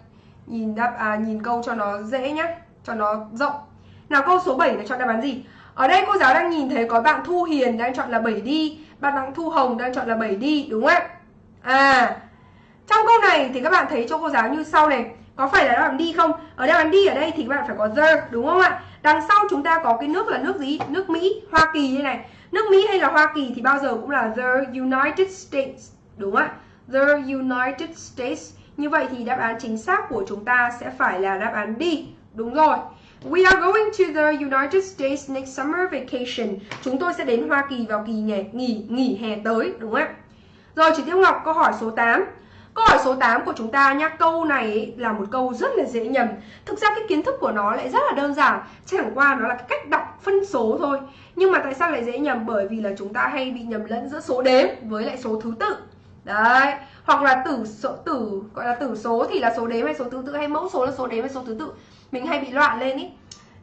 S1: nhìn đáp à, nhìn câu cho nó dễ nhé cho nó rộng. Nào câu số 7 là chọn đáp án gì? Ở đây cô giáo đang nhìn thấy có bạn Thu Hiền đang chọn là 7 đi bạn đang Thu Hồng đang chọn là 7 đi đúng không ạ? À trong câu này thì các bạn thấy cho cô giáo như sau này có phải là đáp án đi không? Ở đáp án đi ở đây thì các bạn phải có the đúng không ạ? Đằng sau chúng ta có cái nước là nước gì? Nước Mỹ Hoa Kỳ như này. Nước Mỹ hay là Hoa Kỳ thì bao giờ cũng là the United States đúng không ạ? The United States. Như vậy thì đáp án chính xác của chúng ta sẽ phải là đáp án đi, Đúng rồi. We are going to the United States next summer vacation. Chúng tôi sẽ đến Hoa Kỳ vào kỳ nghỉ nghỉ, nghỉ hè tới, đúng không ạ? Rồi chị Tiêu Ngọc câu hỏi số 8. Câu hỏi số 8 của chúng ta nhá, câu này là một câu rất là dễ nhầm. Thực ra cái kiến thức của nó lại rất là đơn giản, chẳng qua nó là cái cách đọc phân số thôi. Nhưng mà tại sao lại dễ nhầm? Bởi vì là chúng ta hay bị nhầm lẫn giữa số đếm với lại số thứ tự. Đấy, hoặc là tử số tử gọi là tử số thì là số đếm hay số thứ tự hay mẫu số là số đếm hay số thứ tự mình hay bị loạn lên ý.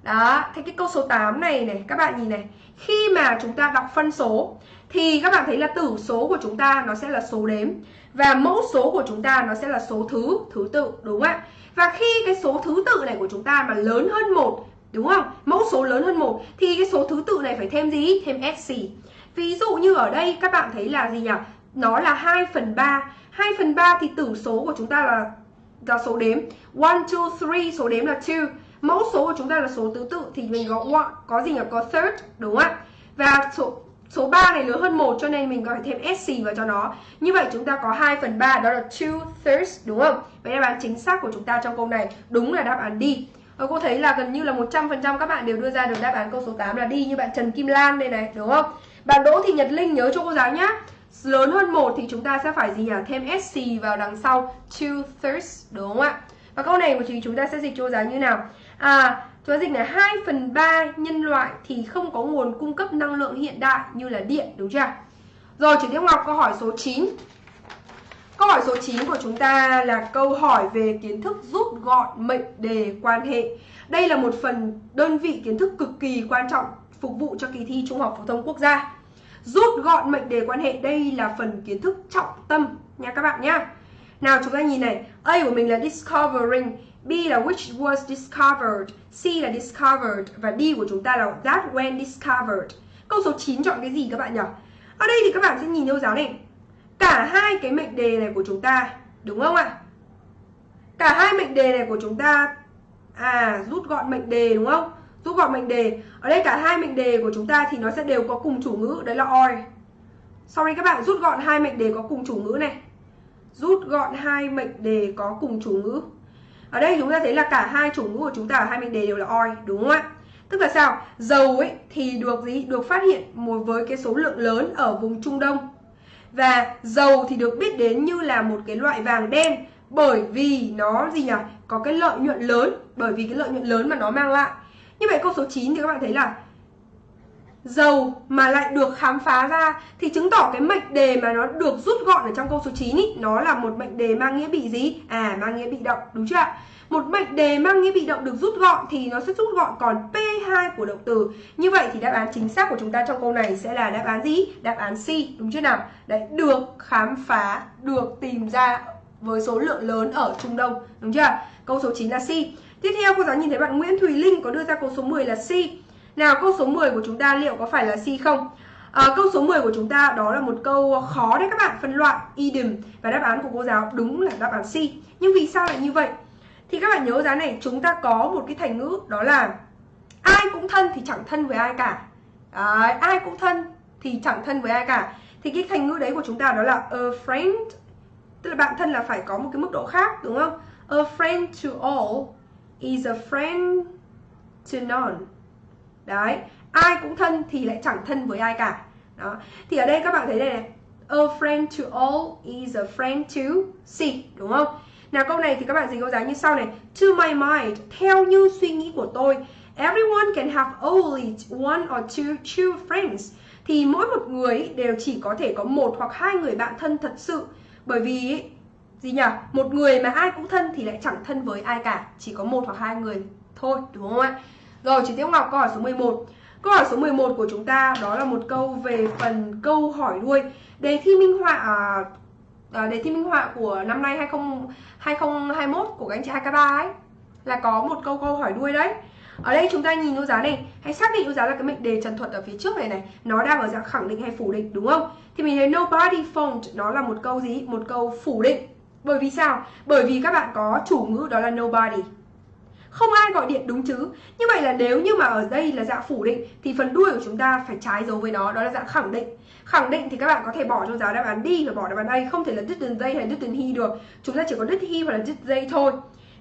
S1: Đó, thế cái câu số 8 này này, các bạn nhìn này. Khi mà chúng ta đọc phân số, thì các bạn thấy là tử số của chúng ta nó sẽ là số đếm, và mẫu số của chúng ta nó sẽ là số thứ thứ tự, đúng không ạ? Và khi cái số thứ tự này của chúng ta mà lớn hơn một, đúng không? Mẫu số lớn hơn một, thì cái số thứ tự này phải thêm gì? Thêm sc ví dụ như ở đây các bạn thấy là gì nhỉ? Nó là 2 phần 3 2 phần 3 thì tử số của chúng ta là là số đếm 1, 2, 3 số đếm là 2 Mẫu số của chúng ta là số tứ tự thì mình có one, có gì nhỉ? Có third đúng không ạ? Và số số 3 này lớn hơn 1 cho nên mình có gọi thêm SC vào cho nó. Như vậy chúng ta có 2 phần 3 đó là 2 thirds đúng không? Vậy đáp án chính xác của chúng ta trong câu này đúng là đáp án D Và cô thấy là gần như là 100% các bạn đều đưa ra được đáp án câu số 8 là đi như bạn Trần Kim Lan đây này đúng không? Bạn Đỗ Thị Nhật Linh nhớ cho cô giáo nhá lớn hơn một thì chúng ta sẽ phải gì nhỉ? Thêm SC vào đằng sau two thirds đúng không ạ? Và câu này của chị chúng ta sẽ dịch cho giá như nào? À, chúng ta dịch là 2 phần 3 nhân loại thì không có nguồn cung cấp năng lượng hiện đại như là điện đúng chưa? Rồi chuyển Tiêu Ngọc câu hỏi số 9 Câu hỏi số 9 của chúng ta là câu hỏi về kiến thức rút gọn mệnh đề quan hệ. Đây là một phần đơn vị kiến thức cực kỳ quan trọng phục vụ cho kỳ thi Trung học phổ thông quốc gia. Rút gọn mệnh đề quan hệ đây là phần kiến thức trọng tâm nha các bạn nhé. Nào chúng ta nhìn này, A của mình là discovering, B là which was discovered, C là discovered và D của chúng ta là that when discovered. Câu số 9 chọn cái gì các bạn nhỉ? Ở đây thì các bạn sẽ nhìn theo giáo này. Cả hai cái mệnh đề này của chúng ta, đúng không ạ? Cả hai mệnh đề này của chúng ta à rút gọn mệnh đề đúng không? Rút gọn mệnh đề. Ở đây cả hai mệnh đề của chúng ta thì nó sẽ đều có cùng chủ ngữ, đấy là or. Sorry các bạn, rút gọn hai mệnh đề có cùng chủ ngữ này. Rút gọn hai mệnh đề có cùng chủ ngữ. Ở đây chúng ta thấy là cả hai chủ ngữ của chúng ta ở hai mệnh đề đều là or, đúng không ạ? Tức là sao? Dầu ấy thì được gì? Được phát hiện một với cái số lượng lớn ở vùng Trung Đông. Và dầu thì được biết đến như là một cái loại vàng đen bởi vì nó gì nhỉ? Có cái lợi nhuận lớn, bởi vì cái lợi nhuận lớn mà nó mang lại. Như vậy câu số 9 thì các bạn thấy là dầu mà lại được khám phá ra thì chứng tỏ cái mệnh đề mà nó được rút gọn ở trong câu số 9 ý, nó là một mệnh đề mang nghĩa bị gì? À mang nghĩa bị động, đúng chưa ạ? Một mệnh đề mang nghĩa bị động được rút gọn thì nó sẽ rút gọn còn P2 của động từ. Như vậy thì đáp án chính xác của chúng ta trong câu này sẽ là đáp án gì? Đáp án C, đúng chưa nào? Đấy, được khám phá, được tìm ra với số lượng lớn ở Trung Đông, đúng chưa? Câu số 9 là C. Tiếp theo cô giáo nhìn thấy bạn Nguyễn Thùy Linh có đưa ra câu số 10 là C. Nào câu số 10 của chúng ta liệu có phải là C không? À, câu số 10 của chúng ta đó là một câu khó đấy các bạn phân loại idiom và đáp án của cô giáo đúng là đáp án C. Nhưng vì sao lại như vậy? Thì các bạn nhớ giá này chúng ta có một cái thành ngữ đó là ai cũng thân thì chẳng thân với ai cả. À, ai cũng thân thì chẳng thân với ai cả. Thì cái thành ngữ đấy của chúng ta đó là a friend tức là bạn thân là phải có một cái mức độ khác đúng không? A friend to all is a friend to none. Đấy, ai cũng thân thì lại chẳng thân với ai cả. Đó. Thì ở đây các bạn thấy đây này, a friend to all is a friend to C, đúng không? Nào câu này thì các bạn dịch câu giá như sau này. To my mind, theo như suy nghĩ của tôi, everyone can have only one or two true friends. Thì mỗi một người đều chỉ có thể có một hoặc hai người bạn thân thật sự. Bởi vì gì nhỉ? Một người mà ai cũng thân thì lại chẳng thân với ai cả, chỉ có một hoặc hai người thôi, đúng không ạ? Rồi, chị Tiếu Ngọc câu hỏi số 11. Câu hỏi số 11 của chúng ta đó là một câu về phần câu hỏi đuôi. Đề thi minh họa à, à, đề thi minh họa của năm nay 20 2021 của các anh chị 2K3 ấy là có một câu câu hỏi đuôi đấy. Ở đây chúng ta nhìn ô giá này, hãy xác định ô giá là cái mệnh đề trần thuật ở phía trước này này, nó đang ở dạng khẳng định hay phủ định đúng không? Thì mình thấy nobody phoned nó là một câu gì? Một câu phủ định. Bởi vì sao? Bởi vì các bạn có chủ ngữ đó là nobody. Không ai gọi điện đúng chứ. Như vậy là nếu như mà ở đây là dạng phủ định thì phần đuôi của chúng ta phải trái dấu với nó, đó là dạng khẳng định. Khẳng định thì các bạn có thể bỏ cho giáo đáp án đi và bỏ đáp án A, không thể là didn't they hay didn't he được. Chúng ta chỉ có did he hoặc là did they thôi.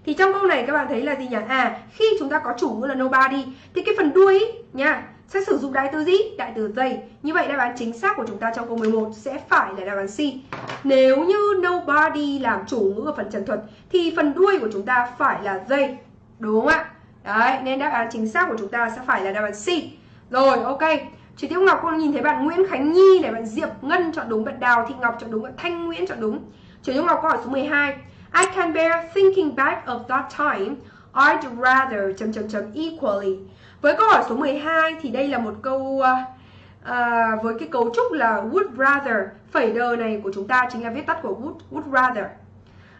S1: Thì trong câu này các bạn thấy là gì nhỉ? À, khi chúng ta có chủ ngữ là nobody thì cái phần đuôi ý, nha sẽ sử dụng đại từ gì? Đại từ they. Như vậy đáp án chính xác của chúng ta trong câu 11 sẽ phải là đáp án C. Nếu như nobody làm chủ ngữ ở phần trần thuật thì phần đuôi của chúng ta phải là they. Đúng không ạ? Đấy, nên đáp án chính xác của chúng ta sẽ phải là đáp án C. Rồi, ok. Chị Tiêu Ngọc con nhìn thấy bạn Nguyễn Khánh Nhi này, bạn Diệp Ngân chọn đúng, bạn Đào Thị Ngọc chọn đúng, bạn Thanh Nguyễn chọn đúng. Chị Tiêu Ngọc câu hỏi số 12. I can bear thinking back of that time. I'd rather chấm chấm chấm equally. Với câu hỏi số 12 thì đây là một câu uh, với cái cấu trúc là would rather. Phẩy đờ này của chúng ta chính là viết tắt của would, would rather.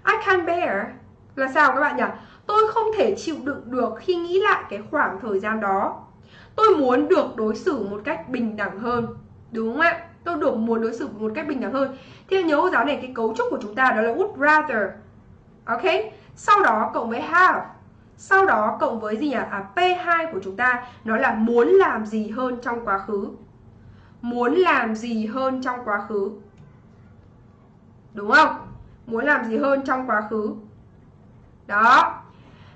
S1: I can't bear là sao các bạn nhỉ? Tôi không thể chịu đựng được khi nghĩ lại cái khoảng thời gian đó. Tôi muốn được đối xử một cách bình đẳng hơn. Đúng không ạ? Tôi được muốn đối xử một cách bình đẳng hơn. Thì nhớ giáo này cái cấu trúc của chúng ta đó là would rather. Ok? Sau đó cộng với have. Sau đó cộng với gì nhỉ? À, P2 của chúng ta nó là muốn làm gì hơn trong quá khứ. Muốn làm gì hơn trong quá khứ. Đúng không? Muốn làm gì hơn trong quá khứ. Đó.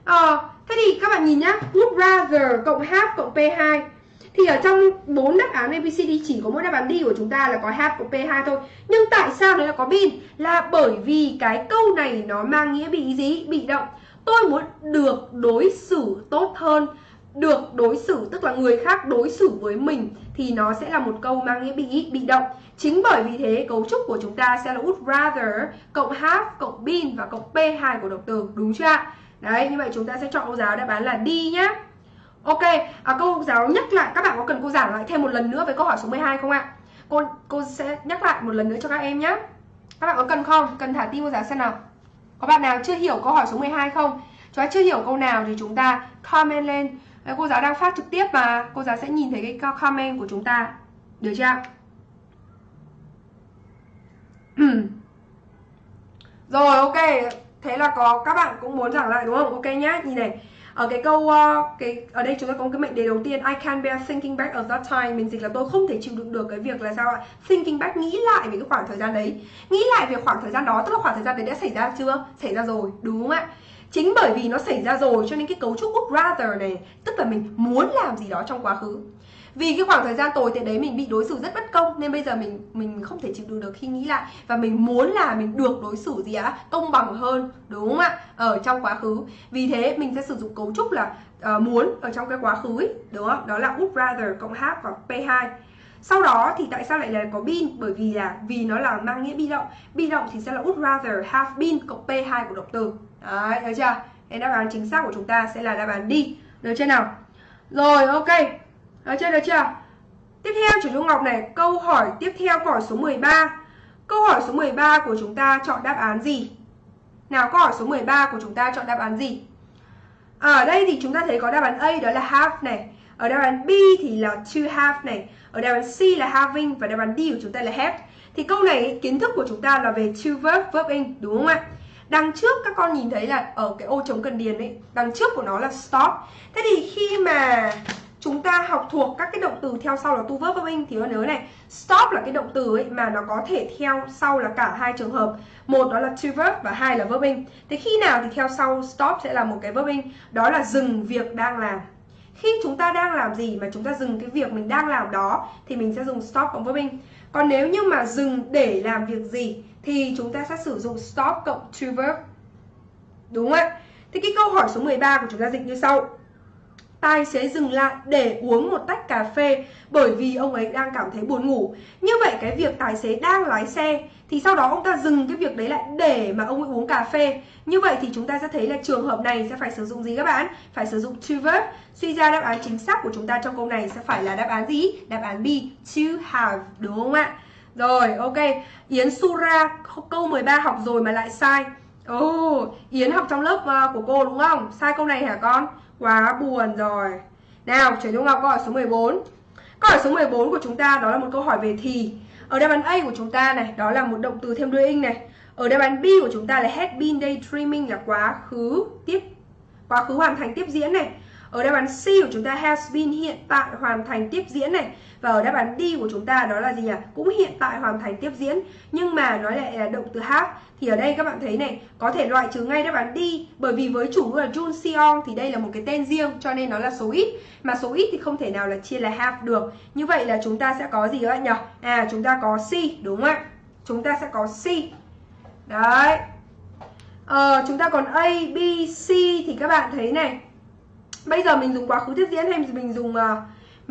S1: à, thế thì các bạn nhìn nhá, would rather cộng have cộng P2 thì ở trong bốn đáp án ABCD chỉ có mỗi đáp án D của chúng ta là có have cộng P2 thôi. Nhưng tại sao nó lại có bin? Là bởi vì cái câu này nó mang nghĩa bị gì? Bị động. Tôi muốn được đối xử tốt hơn. Được đối xử tức là người khác đối xử với mình thì nó sẽ là một câu mang nghĩa bị bị động. Chính bởi vì thế cấu trúc của chúng ta sẽ là would rather cộng have cộng been và cộng p2 của động từ đúng chưa ạ? Đấy như vậy chúng ta sẽ chọn cô giáo đáp án là đi nhá. Ok à, câu giáo nhắc lại các bạn có cần cô giảng lại thêm một lần nữa với câu hỏi số 12 không ạ? Cô cô sẽ nhắc lại một lần nữa cho các em nhé các bạn có cần không? Cần thả tim cô giáo xem nào có bạn nào chưa hiểu câu hỏi số 12 không? Chúng ta chưa hiểu câu nào thì chúng ta comment lên. Ờ, cô giáo đang phát trực tiếp mà cô giáo sẽ nhìn thấy cái comment của chúng ta. Được chưa rồi, ok. Thế là có các bạn cũng muốn giảng lại đúng không? Ok nhá, nhìn này ở cái câu uh, cái ở đây chúng ta có một cái mệnh đề đầu tiên I can't bear thinking back of that time. Mình dịch là tôi không thể chịu đựng được cái việc là sao ạ? Thinking back nghĩ lại về cái khoảng thời gian đấy. Nghĩ lại về khoảng thời gian đó tức là khoảng thời gian đấy đã xảy ra chưa? Xảy ra rồi đúng không ạ? Chính bởi vì nó xảy ra rồi cho nên cái cấu trúc would rather này tức là mình muốn làm gì đó trong quá khứ vì cái khoảng thời gian tồi tệ đấy mình bị đối xử rất bất công nên bây giờ mình mình không thể chịu đựng được khi nghĩ lại. Và mình muốn là mình được đối xử gì á công bằng hơn đúng không ạ? Ở trong quá khứ. Vì thế mình sẽ sử dụng cấu trúc là uh, muốn ở trong cái quá khứ ấy, đúng không? Đó là would rather cộng have và p2 sau đó thì tại sao lại là có been bởi vì là vì nó là mang nghĩa bị động. Bị động thì sẽ là would rather have been cộng p2 của động từ. Đấy thấy chưa? Nên đáp án chính xác của chúng ta sẽ là đáp án đi được chưa nào? Rồi ok được chưa, được chưa? Tiếp theo chủ Trung Ngọc này, câu hỏi tiếp theo câu hỏi số 13. Câu hỏi số 13 của chúng ta chọn đáp án gì? Nào câu hỏi số 13 của chúng ta chọn đáp án gì? À, ở đây thì chúng ta thấy có đáp án A đó là have này. Ở đáp án B thì là to have này. Ở đáp án C là having và đáp án D của chúng ta là have. Thì câu này kiến thức của chúng ta là về to verb, verb in đúng không ạ? Đằng trước các con nhìn thấy là ở cái ô trống cần điền ấy, đằng trước của nó là stop. Thế thì khi mà chúng ta học thuộc các cái động từ theo sau là tu verb verb in thì nhớ này, stop là cái động từ ấy mà nó có thể theo sau là cả hai trường hợp. Một đó là to verb và hai là verb in thế khi nào thì theo sau stop sẽ là một cái verb in đó là dừng việc đang làm. Khi chúng ta đang làm gì mà chúng ta dừng cái việc mình đang làm đó, thì mình sẽ dùng stop cộng verb in còn nếu như mà dừng để làm việc gì, thì chúng ta sẽ sử dụng stop cộng to verb. Đúng không ạ? Thì cái câu hỏi số 13 của chúng ta dịch như sau tài xế dừng lại để uống một tách cà phê bởi vì ông ấy đang cảm thấy buồn ngủ. Như vậy cái việc tài xế đang lái xe thì sau đó ông ta dừng cái việc đấy lại để mà ông ấy uống cà phê. Như vậy thì chúng ta sẽ thấy là trường hợp này sẽ phải sử dụng gì các bạn? Phải sử dụng to verb. Suy ra đáp án chính xác của chúng ta trong câu này sẽ phải là đáp án gì? Đáp án B, to have, đúng không ạ? Rồi, ok. Yến Sura câu 13 học rồi mà lại sai. Ồ, oh, Yến học trong lớp ờ, của cô đúng không? Sai câu này hả con? Quá buồn rồi. Nào, chuyển Trung Ngọc câu hỏi số 14 Câu hỏi số 14 của chúng ta đó là một câu hỏi về thì. Ở đáp án A của chúng ta này, Đó là một động từ thêm đuôi ing này. Ở đáp án B của chúng ta là had been daydreaming là quá khứ tiếp, Quá khứ hoàn thành tiếp diễn này ở đáp án C của chúng ta has been hiện tại hoàn thành tiếp diễn này. Và ở đáp án D của chúng ta đó là gì nhỉ? Cũng hiện tại hoàn thành tiếp diễn. Nhưng mà nó lại là động từ have. Thì ở đây các bạn thấy này Có thể loại trừ ngay đáp án D. Bởi vì với chủ ngữ là Jun Seong Thì đây là một cái tên riêng cho nên nó là số ít. Mà số ít thì không thể nào là chia là have được. Như vậy là chúng ta sẽ có gì các bạn nhỉ? À chúng ta có C đúng không ạ? Chúng ta sẽ có C. Đấy. Ờ, chúng ta còn A, B, C thì các bạn thấy này. Bây giờ mình dùng quá khứ tiếp diễn hay mình dùng uh,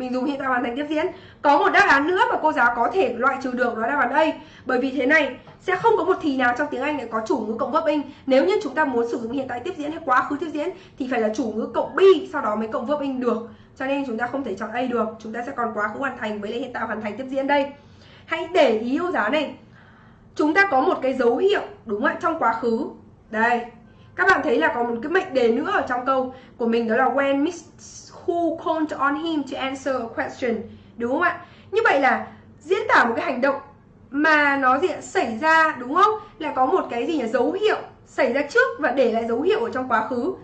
S1: mình dùng hiện tại hoàn thành tiếp diễn? Có một đáp án nữa mà cô giáo có thể loại trừ được đó là đáp án A Bởi vì thế này sẽ không có một thì nào trong tiếng Anh lại có chủ ngữ cộng verb in. Nếu như chúng ta muốn sử dụng hiện tại tiếp diễn hay quá khứ tiếp diễn Thì phải là chủ ngữ cộng be sau đó mới cộng verb in được. Cho nên chúng ta không thể chọn A được Chúng ta sẽ còn quá khứ hoàn thành với lại hiện tại hoàn thành tiếp diễn đây. Hãy để ý cô giáo này. Chúng ta có một cái dấu hiệu đúng không ạ? Trong quá khứ. Đây các bạn thấy là có một cái mệnh đề nữa ở trong câu của mình đó là when Miss Who called on him to answer a question, đúng không ạ? Như vậy là diễn tả một cái hành động mà nó gì xảy ra, đúng không? Là có một cái gì là dấu hiệu xảy ra trước và để lại dấu hiệu ở trong quá khứ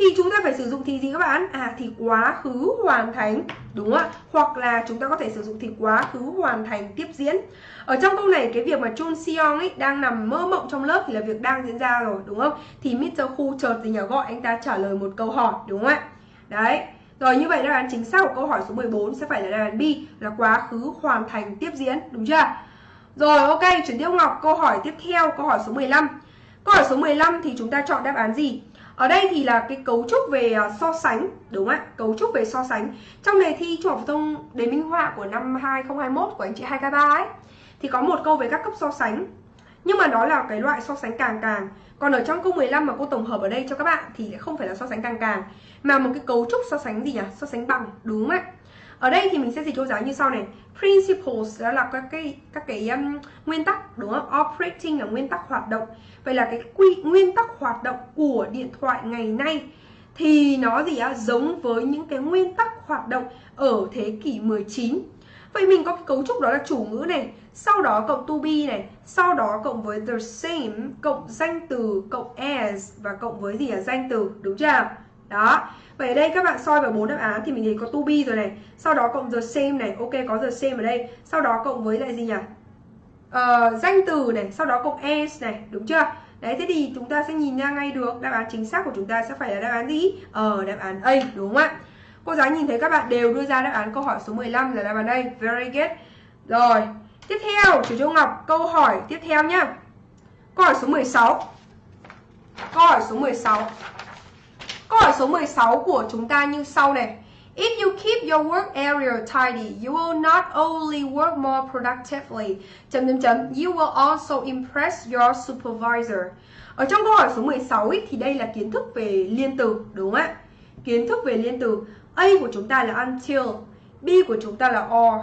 S1: thì chúng ta phải sử dụng thì gì các bạn? À thì quá khứ hoàn thành, đúng không ạ? Hoặc là chúng ta có thể sử dụng thì quá khứ hoàn thành tiếp diễn. Ở trong câu này, cái việc mà Chun Seong ấy đang nằm mơ mộng trong lớp thì là việc đang diễn ra rồi, đúng không? Thì Mr. Khu chợt gì nhờ gọi anh ta trả lời một câu hỏi, đúng không ạ? Đấy. Rồi, như vậy đáp án chính xác của câu hỏi số 14 sẽ phải là đáp án B, là quá khứ hoàn thành tiếp diễn, đúng chưa? Rồi, ok, chuyển tiếp Ngọc. Câu hỏi tiếp theo, câu hỏi số 15 câu hỏi số 15 thì chúng ta chọn đáp án gì? Ở đây thì là cái cấu trúc về à, so sánh, đúng không ạ? Cấu trúc về so sánh. Trong đề thi trung học phổ thông đề minh họa của năm 2021 của anh chị 2K3 ấy, thì có một câu về các cấp so sánh. Nhưng mà đó là cái loại so sánh càng càng. Còn ở trong câu 15 mà cô tổng hợp ở đây cho các bạn thì không phải là so sánh càng càng, mà một cái cấu trúc so sánh gì nhỉ? So sánh bằng, đúng không ạ? Ở đây thì mình sẽ dịch câu giáo như sau này. Principles đó là các cái các cái um, nguyên tắc đúng không? Operating là nguyên tắc hoạt động. Vậy là cái quy nguyên tắc hoạt động của điện thoại ngày nay thì nó gì á giống với những cái nguyên tắc hoạt động ở thế kỷ 19 Vậy mình có cái cấu trúc đó là chủ ngữ này Sau đó cộng to be này Sau đó cộng với the same Cộng danh từ cộng as Và cộng với gì là danh từ đúng chưa? Đó. Vậy ở đây các bạn soi vào bốn đáp án Thì mình thấy có to be rồi này Sau đó cộng the same này Ok có the same ở đây Sau đó cộng với lại gì nhỉ uh, Danh từ này Sau đó cộng as này Đúng chưa Đấy thế thì chúng ta sẽ nhìn ra ngay được Đáp án chính xác của chúng ta sẽ phải là đáp án gì Ờ đáp án A đúng không ạ Cô giáo nhìn thấy các bạn đều đưa ra đáp án câu hỏi số 15 là đáp án đây. Very good. Rồi, tiếp theo chú Châu Ngọc câu hỏi tiếp theo nhá. Câu hỏi số 16. Câu hỏi số 16. Câu hỏi số 16 của chúng ta như sau này. If you keep your work area tidy, you will not only work more productively, chấm chấm chấm, you will also impress your supervisor. Ở trong câu hỏi số 16 ý, thì đây là kiến thức về liên từ, đúng không ạ? Kiến thức về liên từ. A của chúng ta là until, B của chúng ta là or,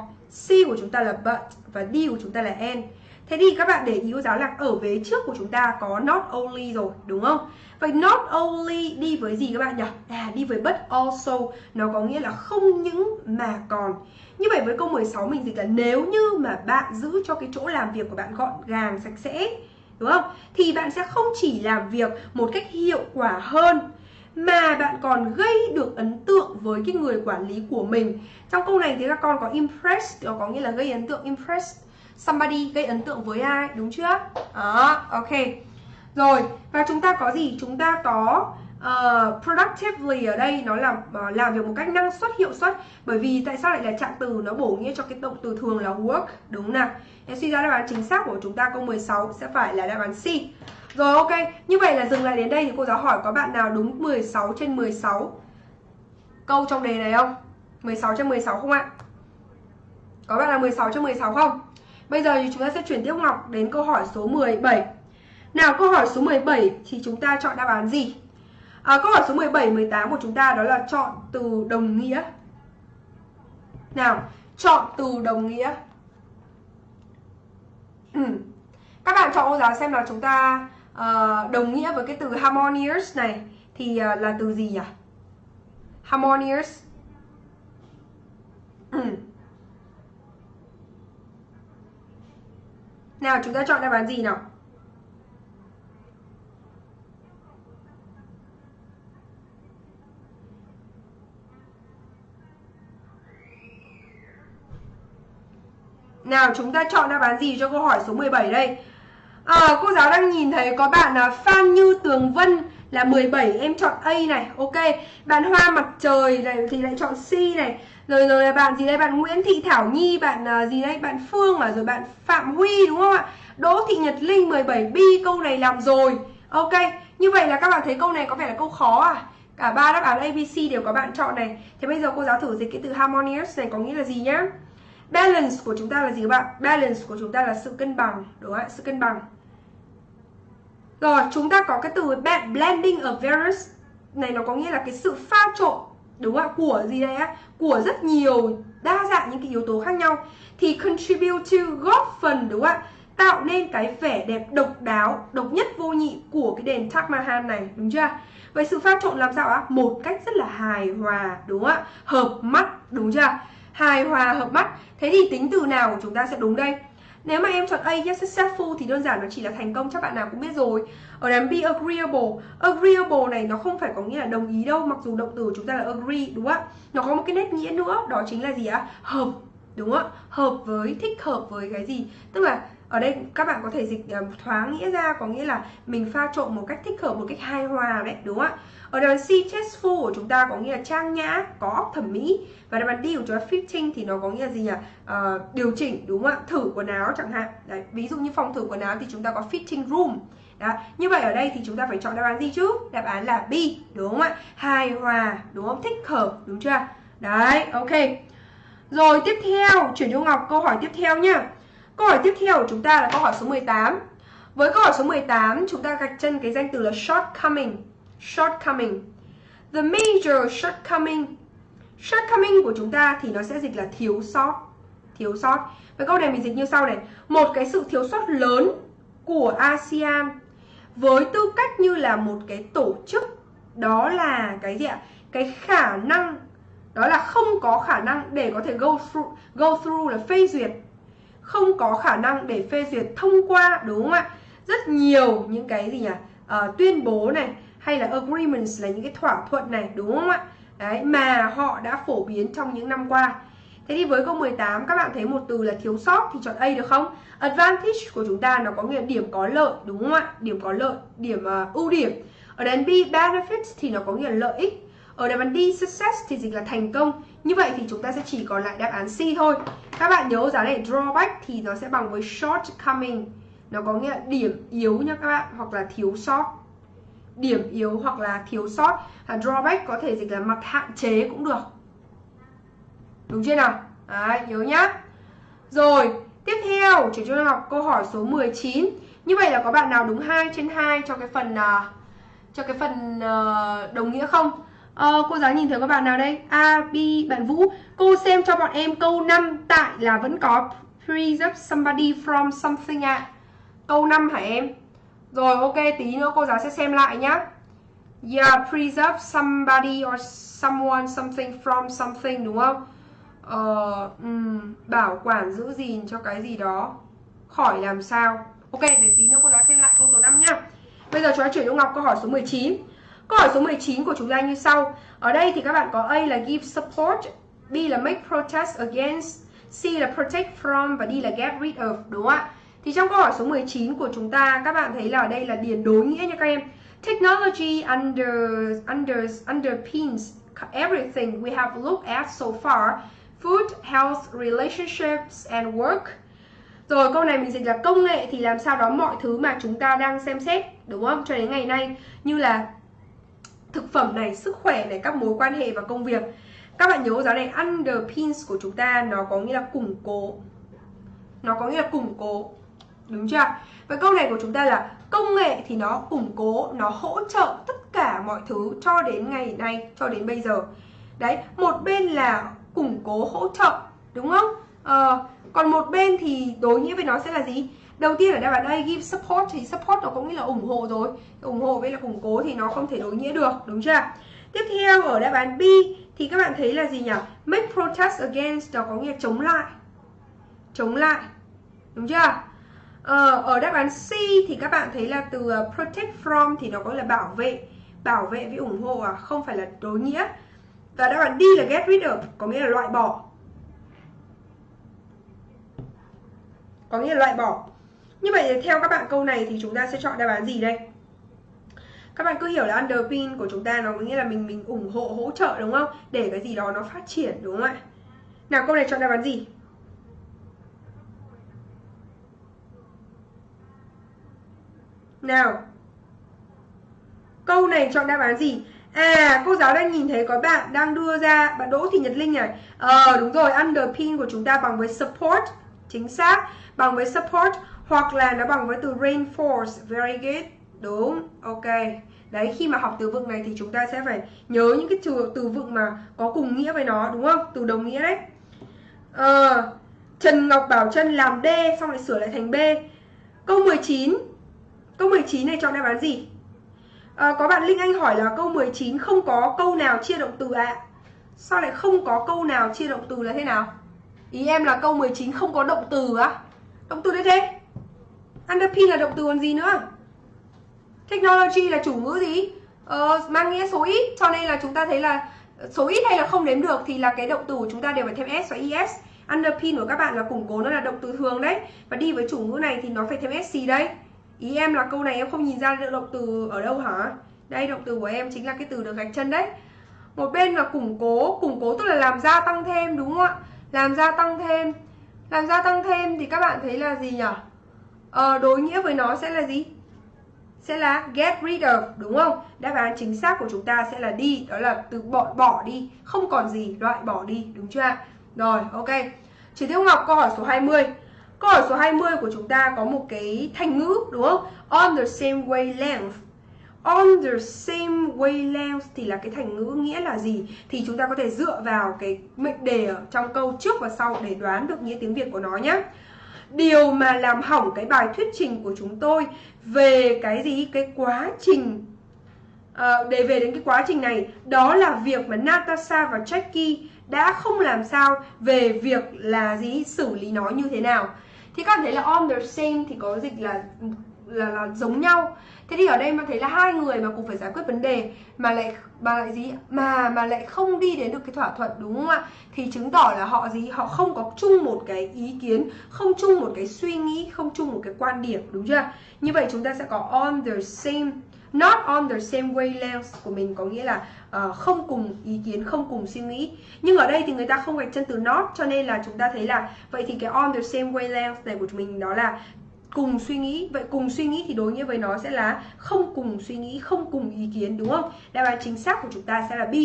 S1: C của chúng ta là but và D của chúng ta là and. Thế thì các bạn để ý cô giáo là ở vế trước của chúng ta có not only rồi, đúng không? Vậy not only đi với gì các bạn nhỉ? À, đi với but also, nó có nghĩa là không những mà còn. Như vậy với câu 16 mình dịch là nếu như mà bạn giữ cho cái chỗ làm việc của bạn gọn gàng, sạch sẽ, đúng không? Thì bạn sẽ không chỉ làm việc một cách hiệu quả hơn mà bạn còn gây được ấn tượng với cái người quản lý của mình trong câu này thì các con có impress có nghĩa là gây ấn tượng impress somebody gây ấn tượng với ai đúng chưa? Đó ok. Rồi và chúng ta có gì? Chúng ta có uh, productively ở đây nó là uh, làm việc một cách năng suất hiệu suất. Bởi vì tại sao lại là trạng từ nó bổ nghĩa cho cái động từ thường là work? Đúng nào. Em suy ra đáp án chính xác của chúng ta câu 16 sẽ phải là đáp án C. Rồi ok, như vậy là dừng lại đến đây thì cô giáo hỏi có bạn nào đúng 16 trên 16 câu trong đề này không? 16 trên 16 không ạ? Có bạn nào 16 trên 16 không? Bây giờ thì chúng ta sẽ chuyển tiếp Ngọc đến câu hỏi số 17 Nào câu hỏi số 17 thì chúng ta chọn đáp án gì? À, câu hỏi số 17, 18 của chúng ta đó là chọn từ đồng nghĩa Nào, chọn từ đồng nghĩa ừ. Các bạn chọn cô giáo xem là chúng ta uh, đồng nghĩa với cái từ harmonious này thì uh, là từ gì nhỉ? Harmonious. Ừ. Nào chúng ta chọn đáp án gì nào? Nào chúng ta chọn đáp án gì cho câu hỏi số 17 đây? À, cô giáo đang nhìn thấy có bạn là Phan Như Tường Vân là 17 em chọn A này ok bạn Hoa Mặt Trời này thì lại chọn C này rồi rồi là bạn gì đây? Bạn Nguyễn Thị Thảo Nhi bạn uh, gì đây? Bạn Phương à? Rồi bạn Phạm Huy đúng không ạ? Đỗ Thị Nhật Linh 17 B câu này làm rồi. Ok như vậy là các bạn thấy câu này có vẻ là câu khó à? Cả ba đáp án ABC đều có bạn chọn này. Thế bây giờ cô giáo thử dịch cái từ harmonious này có nghĩa là gì nhá? Balance của chúng ta là gì các bạn? Balance của chúng ta là sự cân bằng đúng không ạ? Sự cân bằng. Rồi, chúng ta có cái từ blending of various. Này nó có nghĩa là cái sự pha trộn đúng không ạ? Của gì đây á? Của rất nhiều đa dạng những cái yếu tố khác nhau thì contribute to góp phần đúng không ạ? Tạo nên cái vẻ đẹp độc đáo, độc nhất vô nhị của cái đền Taj Mahal này, đúng chưa? Vậy sự pha trộn làm sao ạ? Một cách rất là hài hòa, đúng không ạ? Hợp mắt, đúng chưa? Hài hòa hợp mắt. Thế thì tính từ nào của chúng ta sẽ đúng đây? Nếu mà em chọn A yes successful thì đơn giản nó chỉ là thành công chắc bạn nào cũng biết rồi. Ở đám B agreeable, agreeable này nó không phải có nghĩa là đồng ý đâu, mặc dù động từ của chúng ta là agree đúng không ạ? Nó có một cái nét nghĩa nữa, đó chính là gì ạ? Hợp, đúng không ạ? Hợp với, thích hợp với cái gì? Tức là ở đây các bạn có thể dịch ờ, uh, thoáng nghĩa ra có nghĩa là mình pha trộn một cách thích hợp một cách hài hòa đấy đúng không ạ? Ở đằng C tasteful của chúng ta có nghĩa là trang nhã có óc thẩm mỹ. Và đáp án D của chúng ta fitting thì nó có nghĩa là gì nhỉ? Uh, điều chỉnh đúng không ạ? Thử quần áo chẳng hạn. Đấy ví dụ như phòng thử quần áo thì chúng ta có fitting room. Đó như vậy ở đây thì chúng ta phải chọn đáp án gì chứ? Đáp án là B đúng không ạ? Hài hòa đúng không? Thích hợp đúng chưa? Đấy ok. Rồi tiếp theo chuyển cho Ngọc câu hỏi tiếp theo nhá câu hỏi tiếp theo của chúng ta là câu hỏi số 18 với câu hỏi số 18 chúng ta gạch chân cái danh từ là shortcoming. Shortcoming. The major shortcoming. Shortcoming của chúng ta thì nó sẽ dịch là thiếu sót. Thiếu sót. Với câu này mình dịch như sau này. Một cái sự thiếu sót lớn của ASEAN với tư cách như là một cái tổ chức, đó là cái gì ạ? Cái khả năng, đó là không có khả năng để có thể go through go through là phê duyệt không có khả năng để phê duyệt thông qua đúng không ạ rất nhiều những cái gì nhỉ uh, tuyên bố này hay là agreements là những cái thỏa thuận này đúng không ạ đấy mà họ đã phổ biến trong những năm qua Thế thì với câu 18 các bạn thấy một từ là thiếu sót thì chọn A được không? Advantage của chúng ta nó có nghĩa điểm có lợi đúng không ạ? Điểm có lợi, điểm uh, ưu điểm. Ở đến B benefits thì nó có nghĩa là lợi ích. Ở đáp án D success thì dịch là thành công. Như vậy thì chúng ta sẽ chỉ còn lại đáp án C thôi. Các bạn nhớ giá này drawback thì nó sẽ bằng với shortcoming. Nó có nghĩa là điểm yếu nha các bạn hoặc là thiếu sót. Điểm yếu hoặc là thiếu sót. À, drawback có thể dịch là mặt hạn chế cũng được. Đúng chưa nào? Đấy, nhớ nhá. Rồi, tiếp theo chúng tôi học câu hỏi số 19. Như vậy là có bạn nào đúng 2 trên 2 cho cái phần uh, cho cái phần uh, đồng nghĩa không? Uh, cô giáo nhìn thấy các bạn nào đây? A, B, bạn Vũ. Cô xem cho bọn em câu 5 tại là vẫn có preserve somebody from something ạ. À. Câu 5 hả em? Rồi ok, tí nữa cô giáo sẽ xem lại nhá. Yeah, preserve somebody or someone something from something đúng không? Ờ, um, bảo quản giữ gìn cho cái gì đó khỏi làm sao Ok, để tí nữa cô giáo xem lại câu số 5 nhá Bây giờ chúng ta chuyển cho Ngọc câu hỏi số 19 Câu hỏi số 19 của chúng ta như sau Ở đây thì các bạn có A là give support B là make protest against C là protect from và D là get rid of Đúng không ạ? Thì trong câu hỏi số 19 của chúng ta Các bạn thấy là ở đây là điền đối nghĩa nha các em Technology under, under, underpins everything we have looked at so far Food, health, relationships and work. Rồi câu này mình dịch là công nghệ thì làm sao đó mọi thứ mà chúng ta đang xem xét đúng không? Cho đến ngày nay như là thực phẩm này, sức khỏe này, các mối quan hệ và công việc. Các bạn nhớ giáo này underpins của chúng ta nó có nghĩa là củng cố. Nó có nghĩa là củng cố. Đúng chưa? Và câu này của chúng ta là công nghệ thì nó củng cố, nó hỗ trợ tất cả mọi thứ cho đến ngày nay, cho đến bây giờ. Đấy, một bên là củng cố hỗ trợ đúng không ờ, còn một bên thì đối nghĩa với nó sẽ là gì đầu tiên ở đây bạn đây give support thì support nó cũng nghĩa là ủng hộ rồi. Ủng hộ với là củng cố thì nó không thể đối nghĩa được đúng chưa? Tiếp theo ở đáp án B thì các bạn thấy là gì nhỉ? Make protest against nó có nghĩa chống lại. Chống lại đúng chưa? Ờ, ở đáp án C thì các bạn thấy là từ ờ, protect from thì nó có là bảo vệ bảo vệ với ủng hộ à không phải là đối nghĩa. Và đáp án D là get rid of có nghĩa là loại bỏ. Có nghĩa là loại bỏ. Như vậy theo các bạn câu này thì chúng ta sẽ chọn đáp án gì đây? Các bạn cứ hiểu là underpin của chúng ta nó có nghĩa là mình mình ủng hộ hỗ trợ đúng không? Để cái gì đó nó phát triển đúng không ạ? Nào câu này chọn đáp án gì? Nào. Câu này chọn đáp án gì? À, cô giáo đang nhìn thấy có bạn đang đưa ra bạn Đỗ Thị Nhật Linh này. Ờ đúng rồi, underpin của chúng ta bằng với support, chính xác, bằng với support hoặc là nó bằng với từ reinforce, very good. Đúng, ok. Đấy, khi mà học từ vựng này thì chúng ta sẽ phải nhớ những cái từ, từ vựng mà có cùng nghĩa với nó, đúng không? Từ đồng nghĩa đấy. à, Trần Ngọc Bảo Trân làm D xong lại sửa lại thành B. Câu 19. Câu 19 này chọn đáp án gì? à, Có bạn Linh Anh hỏi là câu 19 không có câu nào chia động từ ạ à? Sao lại không có câu nào chia động từ là thế nào Ý em là câu 19 không có động từ á Động từ đấy thế Underpin là động từ còn gì nữa Technology là chủ ngữ gì ờ, Mang nghĩa số ít Cho nên là chúng ta thấy là số ít hay là không đếm được Thì là cái động từ của chúng ta đều phải thêm S và ES Underpin của các bạn là củng cố nó là động từ thường đấy Và đi với chủ ngữ này thì nó phải thêm SC đấy Ý em là câu này em không nhìn ra được động từ ở đâu hả? Đây động từ của em chính là cái từ được gạch chân đấy. Một bên là củng cố, củng cố tức là làm gia tăng thêm đúng không ạ? Làm gia tăng thêm. Làm gia tăng thêm thì các bạn thấy là gì nhỉ? Ờ, đối nghĩa với nó sẽ là gì? sẽ là get rid of đúng không? Đáp án chính xác của chúng ta sẽ là đi, đó là từ bỏ bỏ đi, không còn gì, loại bỏ đi, đúng chưa ạ? Rồi, ok. Chị Tiêu Ngọc câu hỏi số 20. Câu hỏi số 20 của chúng ta có một cái thành ngữ đúng không? On the same wavelength. On the same wavelength thì là cái thành ngữ nghĩa là gì? Thì chúng ta có thể dựa vào cái mệnh đề ở trong câu trước và sau để đoán được nghĩa tiếng Việt của nó nhé. Điều mà làm hỏng cái bài thuyết trình của chúng tôi về cái gì? Cái quá trình à, để về đến cái quá trình này đó là việc mà Natasha và Jackie đã không làm sao về việc là gì? Xử lý nó như thế nào. Thì các bạn thấy là on the same thì có dịch là là, là giống nhau thế thì ở đây mà thấy là hai người mà cùng phải giải quyết vấn đề mà lại mà lại gì? Mà mà lại không đi đến được cái thỏa thuận đúng không ạ? Thì chứng tỏ là họ gì? Họ không có chung một cái ý kiến không chung một cái suy nghĩ không chung một cái quan điểm đúng chưa? Như vậy chúng ta sẽ có on the same not on the same wavelength của mình có nghĩa là uh, không cùng ý kiến không cùng suy nghĩ. Nhưng ở đây thì người ta không gạch chân từ not cho nên là chúng ta thấy là vậy thì cái on the same wavelength này của chúng mình đó là cùng suy nghĩ. Vậy cùng suy nghĩ thì đối nghĩa với nó sẽ là không cùng suy nghĩ không cùng ý kiến đúng không? Đáp án chính xác của chúng ta sẽ là B.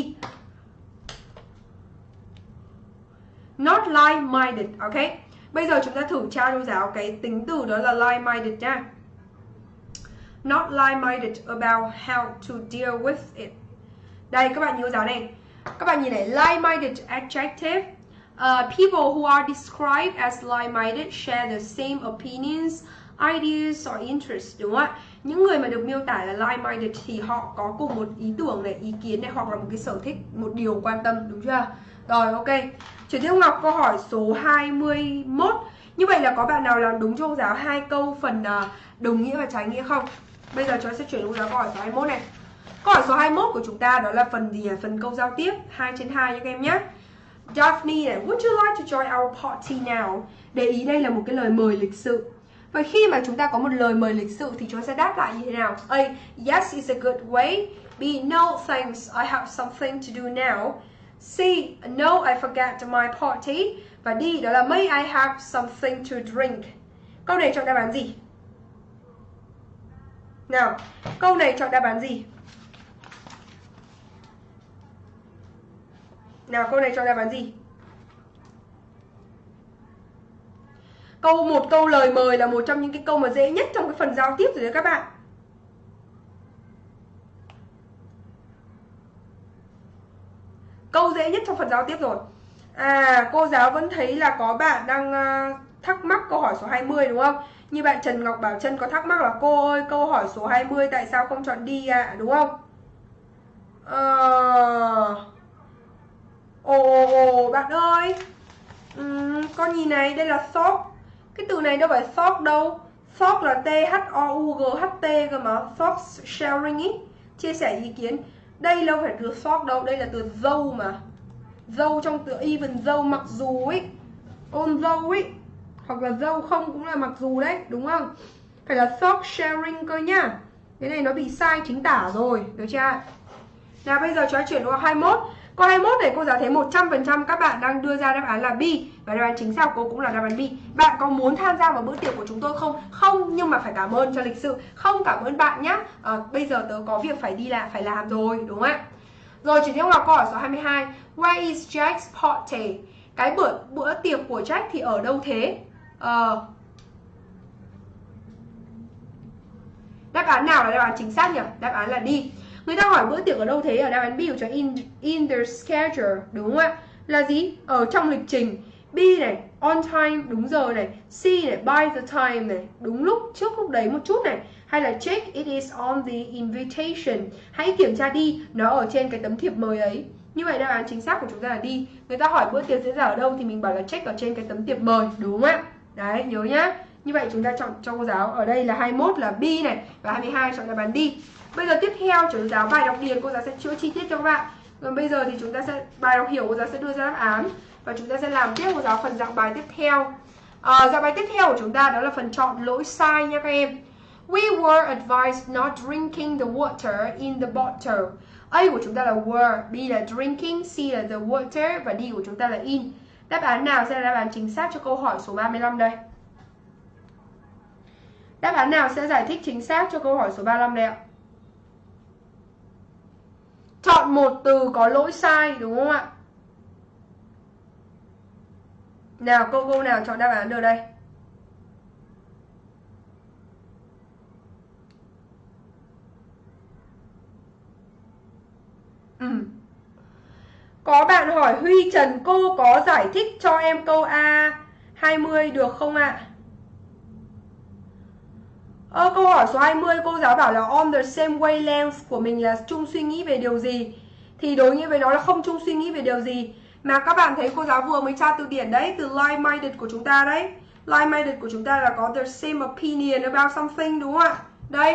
S1: Not like-minded ok? Bây giờ chúng ta thử tra cô giáo cái tính từ đó là like-minded nha. Not like-minded about how to deal with it. Đây các bạn nhớ giáo này. Các bạn nhìn này like-minded adjective. Uh, people who are described as like-minded share the same opinions, ideas or interests đúng không ạ? Những người mà được miêu tả là like-minded thì họ có cùng một ý tưởng này, ý kiến này hoặc là một cái sở thích, một điều quan tâm đúng chưa? Rồi ok. Chuyển tiếp Ngọc câu hỏi số 21. Như vậy là có bạn nào làm đúng cho cô giáo hai câu phần à, đồng nghĩa và trái nghĩa không? Bây giờ chúng ta sẽ chuyển cô giáo câu hỏi số 21 này. Câu hỏi số 21 của chúng ta đó là phần gì? Phần câu giao tiếp 2 trên 2 nha các em nhé. Daphne này, would you like to join our party now? Để ý đây là một cái lời mời lịch sự. Và khi mà chúng ta có một lời mời lịch sự thì chúng ta sẽ đáp lại như thế nào? A. Yes, it's a good way. B. No, thanks, I have something to do now. C. No, I forget my party. Và D. Đó là May I have something to drink. Câu này chọn đáp án gì? Nào, câu này chọn đáp án gì? Nào câu này cho đáp án gì? Câu một câu lời mời là một trong những cái câu mà dễ nhất trong cái phần giao tiếp rồi đấy các bạn. Câu dễ nhất trong phần giao tiếp rồi. À, cô giáo vẫn thấy là có bạn đang uh, thắc mắc câu hỏi số 20 đúng không? Như bạn Trần Ngọc Bảo Trân có thắc mắc là cô ơi, câu hỏi số 20 tại sao không chọn đi ạ, à? đúng không? Ờ... Uh... Ồ, ồ, bạn ơi uhm, Con nhìn này, đây là shop cái từ này đâu phải thought đâu. Thought là T-H-O-U-G-H-T cơ mà. Thought sharing ý. Chia sẻ ý kiến. Đây đâu phải từ thought đâu, đây là từ dâu mà. Dâu trong từ even dâu mặc dù ấy Ôn dâu ấy Hoặc là dâu không cũng là mặc dù đấy, đúng không? Phải là thought sharing cơ nhá. Cái này nó bị sai chính tả rồi, được chưa? Nào bây giờ chúng ta chuyển qua 21 Câu 21 này cô giáo thấy 100% các bạn đang đưa ra đáp án là B Và đáp án chính xác cô cũng là đáp án B Bạn có muốn tham gia vào bữa tiệc của chúng tôi không? Không, nhưng mà phải cảm ơn cho lịch sự Không cảm ơn bạn nhé à, ờ, Bây giờ tớ có việc phải đi làm, phải làm rồi, đúng không ạ? Rồi chuyển theo vào câu hỏi số 22 Where is Jack's party? Cái bữa bữa tiệc của Jack thì ở đâu thế? Ờ... Đáp án nào là đáp án chính xác nhỉ? Đáp án là đi Người ta hỏi bữa tiệc ở đâu thế? Ở đáp án B của cho in, in the schedule Đúng không ạ? Là gì? Ở trong lịch trình. B này, on time, đúng giờ này. C này, by the time này. Đúng lúc, trước lúc đấy một chút này. Hay là check it is on the invitation. Hãy kiểm tra đi Nó ở trên cái tấm thiệp mời ấy. Như vậy đáp án chính xác của chúng ta là đi Người ta hỏi bữa tiệc diễn ra ở đâu Thì mình bảo là check ở trên cái tấm thiệp mời Đúng không ạ? Đấy, nhớ nhá. Như vậy chúng ta chọn cho cô giáo. Ở đây là 21 là B này Và 22 chọn đáp án đi Bây giờ tiếp theo chủ giáo bài đọc điền cô giáo sẽ chữa chi tiết cho các bạn. Còn bây giờ thì chúng ta sẽ bài đọc hiểu cô giáo sẽ đưa ra đáp án và chúng ta sẽ làm tiếp cô giáo phần dạng bài tiếp theo. À, dạng bài tiếp theo của chúng ta đó là phần chọn lỗi sai nha các em. We were advised not drinking the water in the bottle. A của chúng ta là were, B là drinking, C là the water và D của chúng ta là in. Đáp án nào sẽ là đáp án chính xác cho câu hỏi số 35 đây? Đáp án nào sẽ giải thích chính xác cho câu hỏi số 35 đây ạ? Chọn một từ có lỗi sai, đúng không ạ? Nào, cô cô nào chọn đáp án được đây? Ừ. Có bạn hỏi Huy Trần cô có giải thích cho em câu A 20 được không ạ? À? Ờ, câu hỏi số 20 cô giáo bảo là on the same wavelength của mình là chung suy nghĩ về điều gì? Thì đối nghĩa với nó là không chung suy nghĩ về điều gì Mà các bạn thấy cô giáo vừa mới tra từ điển đấy Từ like-minded của chúng ta đấy Like-minded của chúng ta là có the same opinion about something đúng không ạ? Đây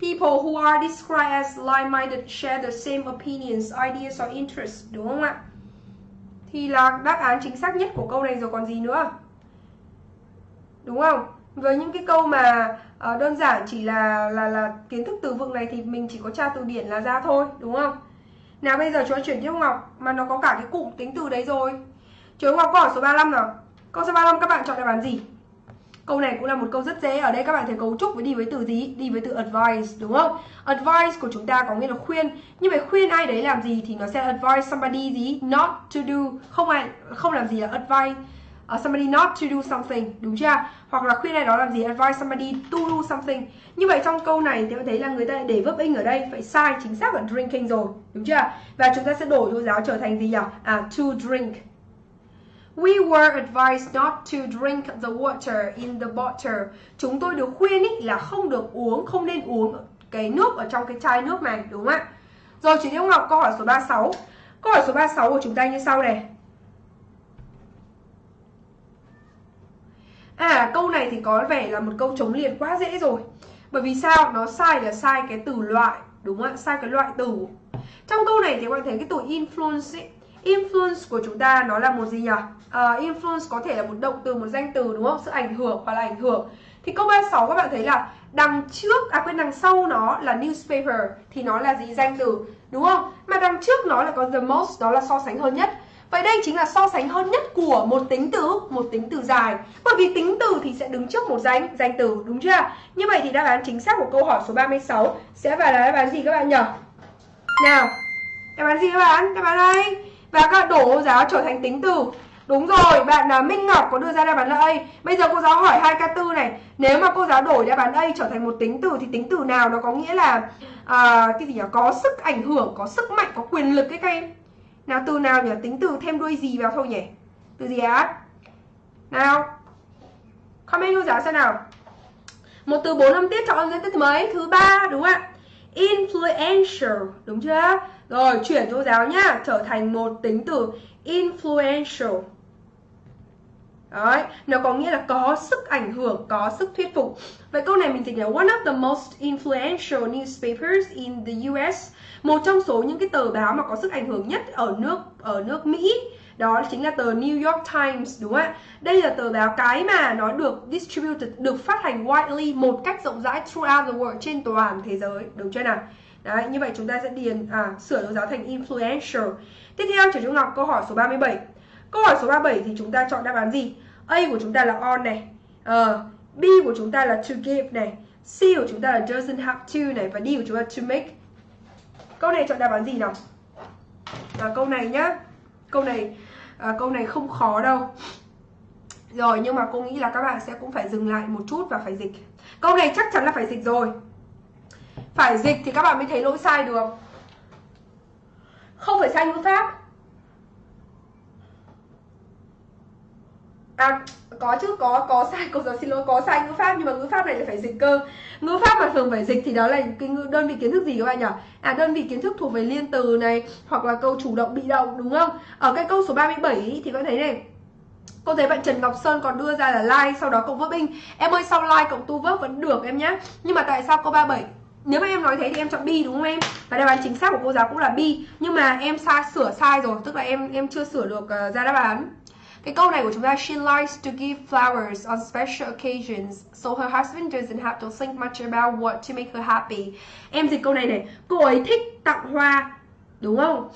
S1: People who are described as like-minded share the same opinions, ideas or interests Đúng không ạ? Thì là đáp án chính xác nhất của câu này rồi còn gì nữa Đúng không? Với những cái câu mà uh, đơn giản chỉ là là là kiến thức từ vựng này thì mình chỉ có tra từ điển là ra thôi đúng không? Nào bây giờ chúng ta chuyển tiếp Ngọc mà nó có cả cái cụm tính từ đấy rồi. Chú Ngọc có hỏi số 35 nào. Câu số 35 các bạn chọn đáp án gì? Câu này cũng là một câu rất dễ Ở đây các bạn thấy cấu trúc với đi với từ gì? Đi với từ advice đúng không? Advice của chúng ta có nghĩa là khuyên. Nhưng mà khuyên ai đấy làm gì thì nó sẽ advise somebody gì? Not to do. Không ai không làm gì là advice uh, somebody not to do something đúng chưa hoặc là khuyên ai đó làm gì advise somebody to do something như vậy trong câu này thì bạn thấy là người ta để verb in ở đây phải sai chính xác là drinking rồi đúng chưa và chúng ta sẽ đổi cô giáo trở thành gì nhỉ à to drink We were advised not to drink the water in the bottle. Chúng tôi được khuyên ý là không được uống, không nên uống cái nước ở trong cái chai nước này, đúng không ạ? Rồi, chị Tiêu Ngọc câu hỏi số 36. Câu hỏi số 36 của chúng ta như sau này. À câu này thì có vẻ là một câu chống liền quá dễ rồi Bởi vì sao? Nó sai là sai cái từ loại Đúng không ạ? Sai cái loại từ Trong câu này thì các bạn thấy cái từ influence ấy, Influence của chúng ta nó là một gì nhỉ? Uh, influence có thể là một động từ, một danh từ đúng không? Sự ảnh hưởng hoặc là ảnh hưởng Thì câu 36 các bạn thấy là đằng trước, à quên đằng sau nó là newspaper Thì nó là gì? Danh từ Đúng không? Mà đằng trước nó là có the most, đó là so sánh hơn nhất Vậy đây chính là so sánh hơn nhất của một tính từ, một tính từ dài. Bởi vì tính từ thì sẽ đứng trước một danh, danh từ, đúng chưa? Như vậy thì đáp án chính xác của câu hỏi số 36 sẽ phải là đáp án gì các bạn nhỉ? Nào, đáp án gì các bạn? Đáp án đây. Và các đổ giáo trở thành tính từ. Đúng rồi, bạn là Minh Ngọc có đưa ra đáp án là A. Bây giờ cô giáo hỏi hai k tư này, nếu mà cô giáo đổi đáp án A trở thành một tính từ thì tính từ nào nó có nghĩa là à, cái gì nhỉ? Có sức ảnh hưởng, có sức mạnh, có quyền lực cái các em. Nào từ nào nhỉ? Tính từ thêm đuôi gì vào thôi nhỉ? Từ gì á? Nào. Comment cô giáo xem nào. Một từ bốn âm tiết chọn ra tiết mấy? Thứ ba đúng không ạ? Influential, đúng chưa? Rồi, chuyển cô giáo nhá, trở thành một tính từ influential. Đấy, nó có nghĩa là có sức ảnh hưởng, có sức thuyết phục. Vậy câu này mình dịch là one of the most influential newspapers in the US. Một trong số những cái tờ báo mà có sức ảnh hưởng nhất ở nước ở nước Mỹ đó chính là tờ New York Times đúng không ạ? Đây là tờ báo cái mà nó được distributed, được phát hành widely một cách rộng rãi throughout the world trên toàn thế giới, đúng chưa nào? Đấy, như vậy chúng ta sẽ điền à, sửa dấu giáo thành influential. Tiếp theo trở trung ngọc câu hỏi số 37. Câu hỏi số 37 thì chúng ta chọn đáp án gì? A của chúng ta là on này. Uh, B của chúng ta là to give này. C của chúng ta là doesn't have to này và D của chúng ta to make. Câu này chọn đáp án gì nào? là câu này nhá. Câu này à, câu này không khó đâu. Rồi nhưng mà cô nghĩ là các bạn sẽ cũng phải dừng lại một chút và phải dịch. Câu này chắc chắn là phải dịch rồi. Phải dịch thì các bạn mới thấy lỗi sai được. Không phải sai ngữ pháp à có chứ có có sai cô giáo xin lỗi có sai ngữ pháp nhưng mà ngữ pháp này là phải dịch cơ. Ngữ pháp mà thường phải dịch thì đó là cái đơn vị kiến thức gì các bạn nhỉ? À đơn vị kiến thức thuộc về liên từ này hoặc là câu chủ động bị động đúng không? Ở cái câu số 37 ý, thì có thấy này. Cô thấy bạn Trần Ngọc Sơn còn đưa ra là like sau đó cộng verb in Em ơi sau like cộng tu verb vẫn được em nhé Nhưng mà tại sao câu 37 nếu mà em nói thế thì em chọn bi đúng không em? Và đáp án chính xác của cô giáo cũng là bi Nhưng mà em sai sửa sai rồi Tức là em em chưa sửa được uh, ra đáp án cái câu này của chúng ta She likes to give flowers on special occasions so her husband doesn't have to think much about what to make her happy. Em dịch câu này này, cô ấy thích tặng hoa, đúng không?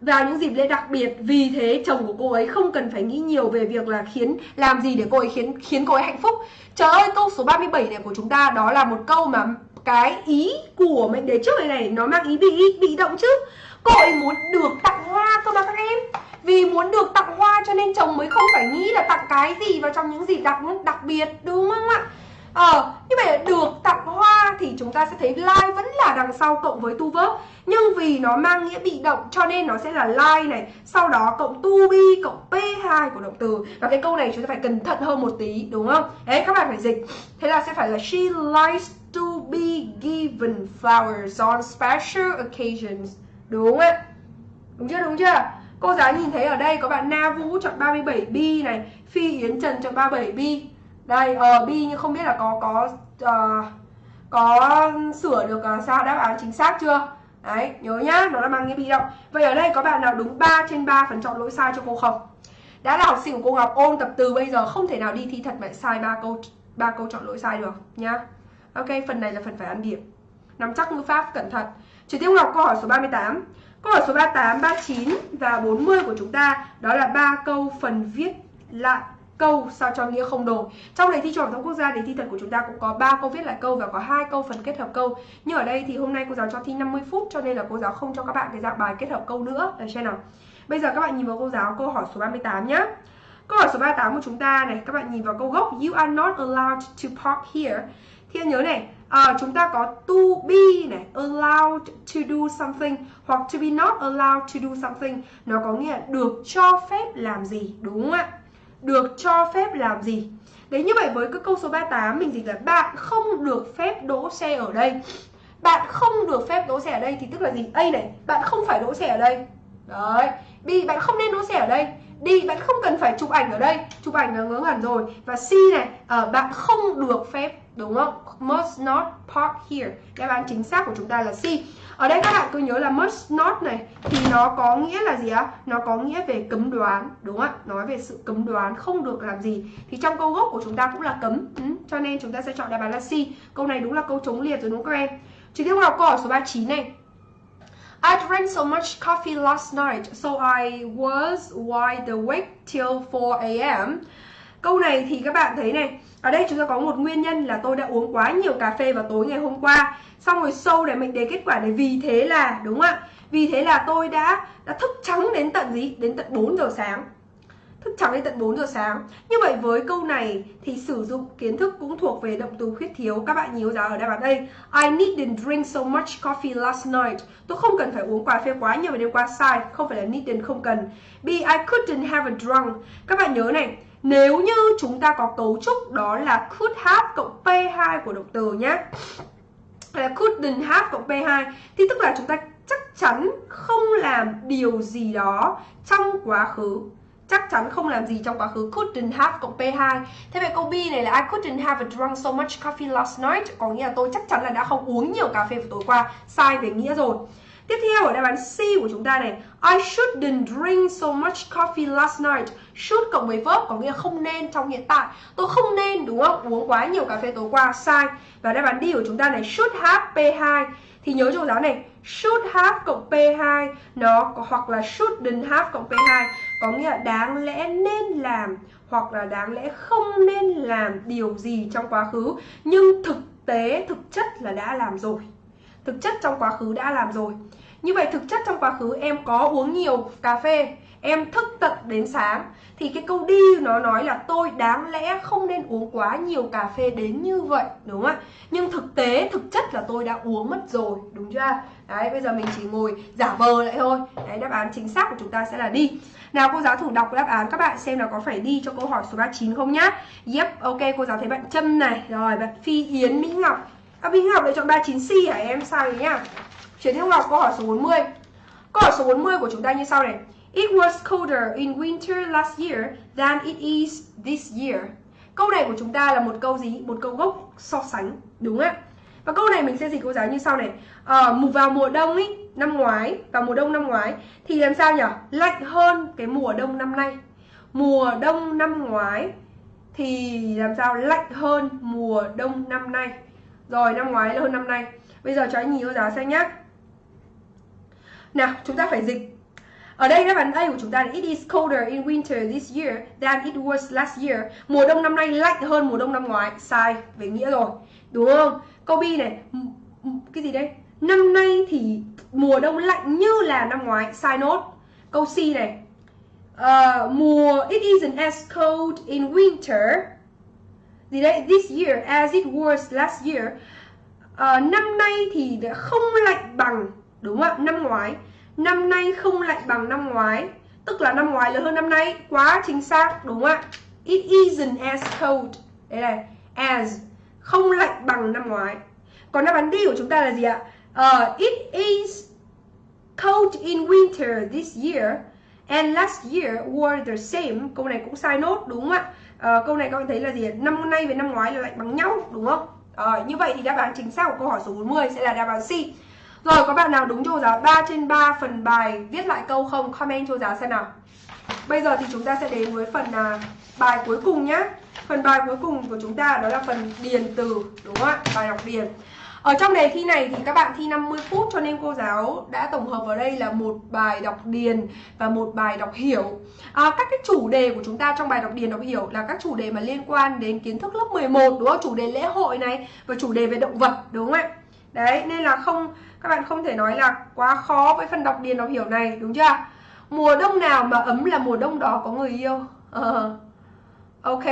S1: vào những dịp lễ đặc biệt vì thế chồng của cô ấy không cần phải nghĩ nhiều về việc là khiến làm gì để cô ấy khiến khiến cô ấy hạnh phúc trời ơi câu số 37 này của chúng ta đó là một câu mà cái ý của mệnh đề trước này này nó mang ý bị bị động chứ cô ấy muốn được tặng hoa cơ mà các em. Vì muốn được tặng hoa cho nên chồng mới không phải nghĩ là tặng cái gì vào trong những dịp đặc đặc biệt đúng không ạ? Ờ, như vậy là được tặng hoa thì chúng ta sẽ thấy like vẫn là đằng sau cộng với tu verb Nhưng vì nó mang nghĩa bị động cho nên nó sẽ là like này. Sau đó cộng to be cộng P2 của động từ. Và cái câu này chúng ta phải cẩn thận hơn một tí đúng không? Đấy các bạn phải dịch. Thế là sẽ phải là she likes to be given flowers on special occasions. Đúng ạ? Đúng chưa? Đúng chưa? Cô giáo nhìn thấy ở đây có bạn Na Vũ chọn 37B này Phi Yến Trần chọn 37B đây uh, B nhưng không biết là có có uh, có sửa được uh, sao đáp án chính xác chưa đấy nhớ nhá nó là mang nghĩa bị động vậy ở đây có bạn nào đúng 3 trên 3 phần chọn lỗi sai cho cô không đã là học sinh của cô Ngọc ôn tập từ bây giờ không thể nào đi thi thật mà sai ba câu ba câu chọn lỗi sai được nhá ok phần này là phần phải ăn điểm nắm chắc ngữ pháp cẩn thận chuyển tiêu Ngọc câu hỏi số 38 Câu hỏi số 38, 39 và 40 của chúng ta đó là ba câu phần viết lại câu sao cho nghĩa không đổi. Trong đề thi trung học thông quốc gia đề thi thật của chúng ta cũng có 3 câu viết lại câu và có hai câu phần kết hợp câu. Nhưng ở đây thì hôm nay cô giáo cho thi 50 phút cho nên là cô giáo không cho các bạn cái dạng bài kết hợp câu nữa. Được chưa nào? Bây giờ các bạn nhìn vào cô giáo câu hỏi số 38 nhé câu hỏi số 38 của chúng ta này các bạn nhìn vào câu gốc. You are not allowed to park here. Thì nhớ này à, chúng ta có to be này allowed to do something hoặc to be not allowed to do something. Nó có nghĩa là được cho phép làm gì đúng không ạ? Được cho phép làm gì. Đấy như vậy với cái câu số 38 mình dịch là bạn không được phép đỗ xe ở đây. Bạn không được phép đỗ xe ở đây thì tức là gì? A này, bạn không phải đỗ xe ở đây. Đấy, B bạn không nên đỗ xe ở đây. D bạn không cần phải chụp ảnh ở đây. Chụp ảnh là ngớ ngẩn rồi. Và C này, uh, bạn không được phép đúng không? Must not park here. Đáp án chính xác của chúng ta là C. Ở đây các bạn cứ nhớ là must not này thì nó có nghĩa là gì á nó có nghĩa về cấm đoán đúng không ạ? Nói về sự cấm đoán không được làm gì. Thì trong câu gốc của chúng ta cũng là cấm. Ừ, cho nên chúng ta sẽ chọn đáp án là C. Câu này đúng là câu chống liệt rồi đúng không các em? Chỉ tiếp học câu hỏi số 39 này. I drank so much coffee last night, so I was wide awake till 4 a.m. Câu này thì các bạn thấy này, ở đây chúng ta có một nguyên nhân là tôi đã uống quá nhiều cà phê vào tối ngày hôm qua. Xong rồi sâu để mình để kết quả để vì thế là đúng không ạ? Vì thế là tôi đã đã thức trắng đến tận gì? Đến tận 4 giờ sáng. Thức trắng đến tận 4 giờ sáng. Như vậy với câu này thì sử dụng kiến thức cũng thuộc về động từ khuyết thiếu. Các bạn nhớ ra ở đáp án đây. I didn't drink so much coffee last night. Tôi không cần phải uống cà phê quá nhiều vào đêm qua sai. Không phải là needn't không cần. B I couldn't have a drunk. Các bạn nhớ này nếu như chúng ta có cấu trúc đó là could have cộng P2 của động từ nhé là couldn't have cộng P2 thì tức là chúng ta chắc chắn không làm điều gì đó trong quá khứ. Chắc chắn không làm gì trong quá khứ. Couldn't have cộng P2 thế vậy câu B này là I couldn't have drunk so much coffee last night. Có nghĩa là tôi chắc chắn là đã không uống nhiều cà phê vào tối qua. Sai về nghĩa rồi. Tiếp theo ở đáp án C của chúng ta này, I shouldn't drink so much coffee last night. Should cộng với verb có nghĩa không nên trong hiện tại. Tôi không nên đúng không? Uống quá nhiều cà phê tối qua sai. Và đáp án đi của chúng ta này Should have P2 Thì nhớ trong giáo này Should have cộng P2 Nó hoặc là shouldn't have cộng P2 Có nghĩa là đáng lẽ nên làm Hoặc là đáng lẽ không nên làm điều gì trong quá khứ. Nhưng thực tế, thực chất là đã làm rồi. Thực chất trong quá khứ đã làm rồi. Như vậy thực chất trong quá khứ em có uống nhiều cà phê em thức tận đến sáng thì cái câu đi nó nói là tôi đáng lẽ không nên uống quá nhiều cà phê đến như vậy đúng không ạ nhưng thực tế thực chất là tôi đã uống mất rồi đúng chưa đấy bây giờ mình chỉ ngồi giả vờ lại thôi đấy đáp án chính xác của chúng ta sẽ là đi nào cô giáo thử đọc đáp án các bạn xem là có phải đi cho câu hỏi số 39 không nhá Yep, ok cô giáo thấy bạn Trâm này Rồi bạn Phi Yến Mỹ Ngọc À, Mỹ Ngọc lại chọn 39C hả em? Sao nhỉ nhá? Chuyển theo Ngọc câu hỏi số 40. Câu hỏi số 40 của chúng ta như sau này. It was colder in winter last year than it is this year. Câu này của chúng ta là một câu gì? Một câu gốc so sánh, đúng không ạ? Và câu này mình sẽ dịch cô giáo như sau này. À, vào mùa đông ý, năm ngoái, vào mùa đông năm ngoái thì làm sao nhỉ? Lạnh hơn cái mùa đông năm nay. Mùa đông năm ngoái thì làm sao lạnh hơn mùa đông năm nay rồi năm ngoái là hơn năm nay Bây giờ cho anh nhìn cô giáo xem nhé Nào chúng ta phải dịch ở đây đáp án A của chúng ta là It is colder in winter this year than it was last year. Mùa đông năm nay lạnh hơn mùa đông năm ngoái. Sai về nghĩa rồi. Đúng không? Câu B này, cái gì đây? Năm nay thì mùa đông lạnh như là năm ngoái. Sai nốt. Câu C này. Uh, mùa it isn't as cold in winter. Gì đây? This year as it was last year. Uh, năm nay thì không lạnh bằng đúng không ạ? Năm ngoái Năm nay không lạnh bằng năm ngoái. Tức là năm ngoái lớn hơn năm nay. Quá chính xác đúng không ạ? It isn't as cold. Đây này As. Không lạnh bằng năm ngoái. Còn đáp án D của chúng ta là gì ạ? Uh, It is cold in winter this year. And last year were the same. Câu này cũng sai nốt đúng không ạ? Uh, Câu này các bạn thấy là gì Năm nay với năm ngoái là lạnh bằng nhau đúng không? Uh, Như vậy thì đáp án chính xác của câu hỏi số 40 sẽ là đáp án C rồi có bạn nào đúng cho giáo 3 trên 3 phần bài viết lại câu không? Comment cho giáo xem nào. Bây giờ thì chúng ta sẽ đến với phần à, bài cuối cùng nhé. Phần bài cuối cùng của chúng ta đó là phần điền từ đúng không ạ? Bài đọc điền. Ở trong đề thi này thì các bạn thi 50 phút cho nên cô giáo đã tổng hợp vào đây là một bài đọc điền và một bài đọc hiểu. À, các cái chủ đề của chúng ta trong bài đọc điền đọc hiểu là các chủ đề mà liên quan đến kiến thức lớp 11 đúng không? Chủ đề lễ hội này và chủ đề về động vật đúng không ạ? Đấy, nên là không các bạn không thể nói là quá khó với phần đọc điền đọc hiểu này đúng chưa? Mùa đông nào mà ấm là mùa đông đó có người yêu. Uh, ok.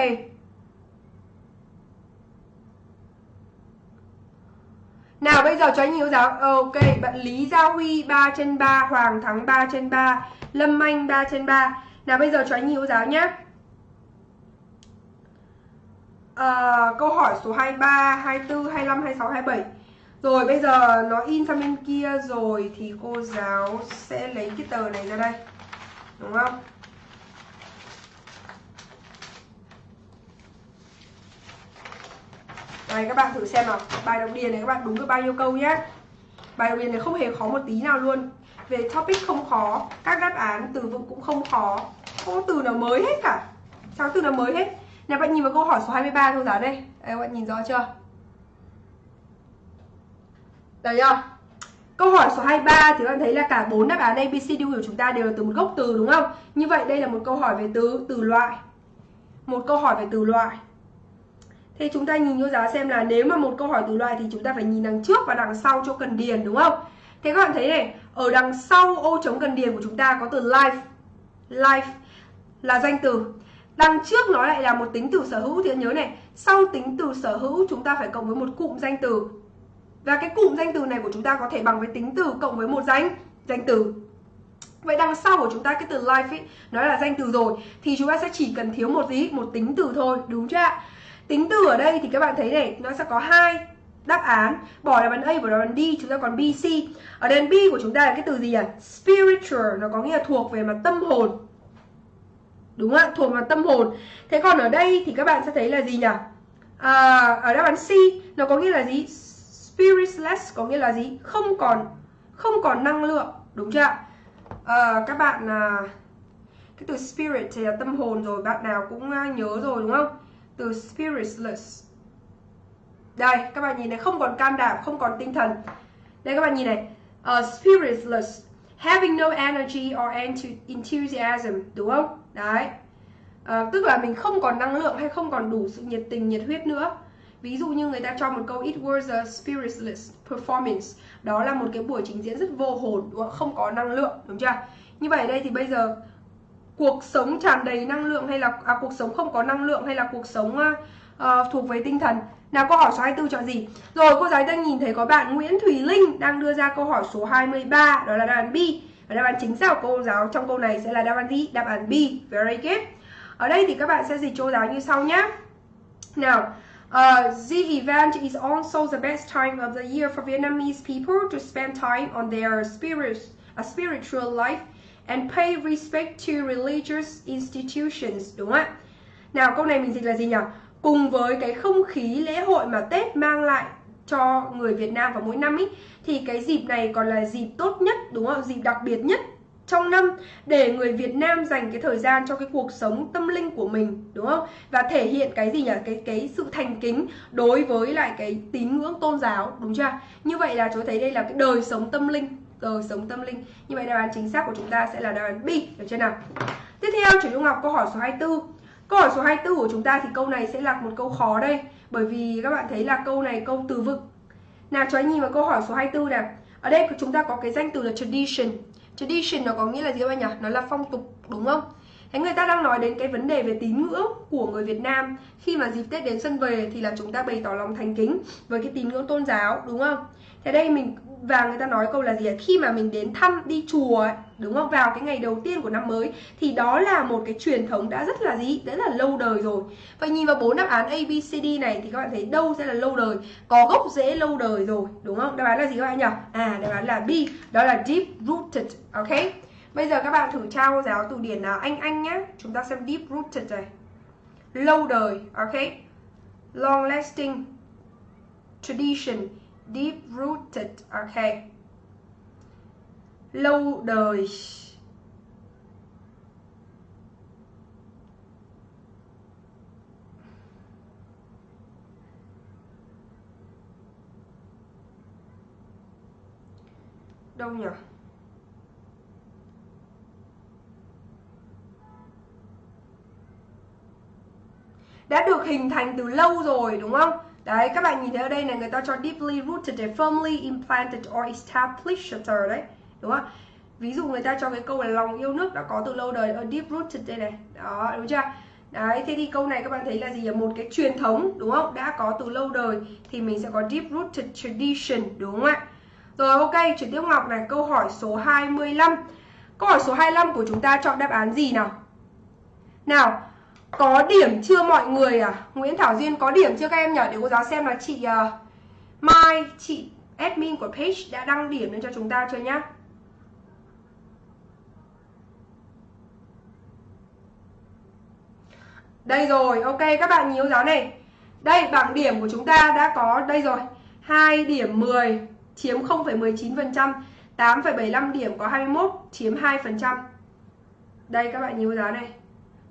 S1: Nào bây giờ cho anh yêu giáo. Ok bạn Lý Gia Huy 3 trên 3 Hoàng Thắng 3 trên 3 Lâm Anh 3 trên 3 Nào bây giờ cho anh yêu giáo nhé à, ờ, Câu hỏi số 23, 24, 25, 26, 27 rồi, bây giờ nó in sang bên kia rồi thì cô giáo sẽ lấy cái tờ này ra đây. Đúng không? Đây các bạn thử xem nào. Bài đọc điền này, các bạn đúng được bao nhiêu câu nhé? Bài đọc điền này không hề khó một tí nào luôn. Về topic không khó, Các đáp án từ vựng cũng không khó. Không có từ nào mới hết cả. Sao từ nào mới hết? Nè, bạn nhìn vào câu hỏi số 23 thôi, giáo đây. Đây, các bạn nhìn rõ chưa? Đấy không? Câu hỏi số 23 thì các bạn thấy là cả bốn đáp án A, B, C, D của chúng ta đều là từ một gốc từ đúng không? Như vậy đây là một câu hỏi về từ từ loại. Một câu hỏi về từ loại. Thế chúng ta nhìn vô giáo xem là nếu mà một câu hỏi từ loại thì chúng ta phải nhìn đằng trước và đằng sau cho cần điền đúng không? Thế các bạn thấy này, ở đằng sau ô trống cần điền của chúng ta có từ life. Life là danh từ. Đằng trước nó lại là một tính từ sở hữu thì nhớ này, sau tính từ sở hữu chúng ta phải cộng với một cụm danh từ và cái cụm danh từ này của chúng ta có thể bằng với tính từ cộng với một danh danh từ Vậy đằng sau của chúng ta cái từ life ấy, nó là danh từ rồi Thì chúng ta sẽ chỉ cần thiếu một gì? Một tính từ thôi, đúng chưa ạ? Tính từ ở đây thì các bạn thấy này, nó sẽ có hai đáp án Bỏ đáp án A và đáp án D, chúng ta còn B, C Ở đằng B của chúng ta là cái từ gì ạ? Spiritual, nó có nghĩa là thuộc về mặt tâm hồn Đúng không ạ? Thuộc về mặt tâm hồn Thế còn ở đây thì các bạn sẽ thấy là gì nhỉ? À, ở đáp án C, nó có nghĩa là gì? Spiritless có nghĩa là gì? Không còn không còn năng lượng đúng chưa à, các bạn à, cái từ spirit thì là tâm hồn rồi bạn nào cũng à, nhớ rồi đúng không? Từ spiritless đây các bạn nhìn này không còn can đảm không còn tinh thần. Đây các bạn nhìn này. Ờ, uh, spiritless having no energy or enthusiasm đúng không? Đấy. Uh, tức là mình không còn năng lượng hay không còn đủ sự nhiệt tình nhiệt huyết nữa. Ví dụ như người ta cho một câu It was a spiritless performance. Đó là một cái buổi trình diễn rất vô hồn đúng không? Không có năng lượng đúng chưa? Như vậy đây thì bây giờ Cuộc sống tràn đầy năng lượng hay là à, Cuộc sống không có năng lượng hay là cuộc sống uh, uh, thuộc về tinh thần? Nào câu hỏi số 24 chọn gì? Rồi cô giáo đang nhìn thấy có bạn Nguyễn Thùy Linh Đang đưa ra câu hỏi số 23 Đó là đáp án B. Và đáp án chính xác của cô giáo trong câu này sẽ là đáp án gì? Đáp án B. Very good. Ở đây thì các bạn sẽ dịch cô giáo như sau nhé Nào Uh, the event is also the best time of the year for Vietnamese people to spend time on their spirit, uh, spiritual life and pay respect to religious institutions. Đúng không ạ? Nào câu này mình dịch là gì nhỉ? Cùng với cái không khí lễ hội mà Tết mang lại cho người Việt Nam vào mỗi năm ý, thì cái dịp này còn là dịp tốt nhất, đúng không? Dịp đặc biệt nhất trong năm để người Việt Nam dành cái thời gian cho cái cuộc sống tâm linh của mình, đúng không? Và thể hiện cái gì nhỉ? Cái cái sự thành kính đối với lại cái tín ngưỡng tôn giáo, đúng chưa? Như vậy là chúng thấy đây là cái đời sống tâm linh, đời sống tâm linh. Như vậy đáp án chính xác của chúng ta sẽ là đáp án B, được chưa nào? Tiếp theo chủ Trung Ngọc câu hỏi số 24 câu hỏi số 24 của chúng ta thì câu này sẽ là một câu khó đây, bởi vì các bạn thấy là câu này câu từ vựng. Nào, cho anh nhìn vào câu hỏi số 24 nào. Ở đây chúng ta có cái danh từ là tradition tradition nó có nghĩa là gì các bạn nhỉ? Nó là phong tục, đúng không? Thế người ta đang nói đến cái vấn đề về tín ngưỡng của người Việt Nam. Khi mà dịp Tết đến xuân về thì là chúng ta bày tỏ lòng thành kính với cái tín ngưỡng tôn giáo, đúng không? Thế đây mình và người ta nói câu là gì ạ? Khi mà mình đến thăm đi chùa ấy, đúng không? Vào cái ngày đầu tiên của năm mới thì đó là một cái truyền thống đã rất là gì? Rất là lâu đời rồi. Vậy nhìn vào bốn đáp án A, B, C, D này thì các bạn thấy đâu sẽ là lâu đời? Có gốc rễ lâu đời rồi, đúng không? Đáp án là gì các bạn nhỉ? À, đáp án là B, đó là deep rooted, ok? Bây giờ các bạn thử trao giáo từ điển nào Anh Anh nhá Chúng ta xem deep rooted này Lâu đời, ok Long lasting Tradition Deep rooted, okay, Lâu đời Đâu nhỉ? đã được hình thành từ lâu rồi đúng không? Đấy, các bạn nhìn thấy ở đây này người ta cho deeply rooted, firmly implanted or established đấy, đúng không? Ví dụ người ta cho cái câu là lòng yêu nước đã có từ lâu đời ở deep rooted đây này. Đó, đúng chưa? Đấy, thế thì câu này các bạn thấy là gì? Một cái truyền thống, đúng không? Đã có từ lâu đời thì mình sẽ có deep rooted tradition, đúng không ạ? Rồi ok, chuyển tiếp Ngọc này, câu hỏi số 25. Câu hỏi số 25 của chúng ta chọn đáp án gì nào? Nào, có điểm chưa mọi người à? Nguyễn Thảo Duyên có điểm chưa các em nhỉ? Để cô giáo xem là chị uh, Mai, chị admin của page đã đăng điểm lên cho chúng ta chưa nhá? Đây rồi, ok các bạn nhíu giáo này. Đây, bảng điểm của chúng ta đã có đây rồi. 2 điểm 10 chiếm 0,19%, 8,75 điểm có 21 chiếm 2%. Đây các bạn nhíu giáo này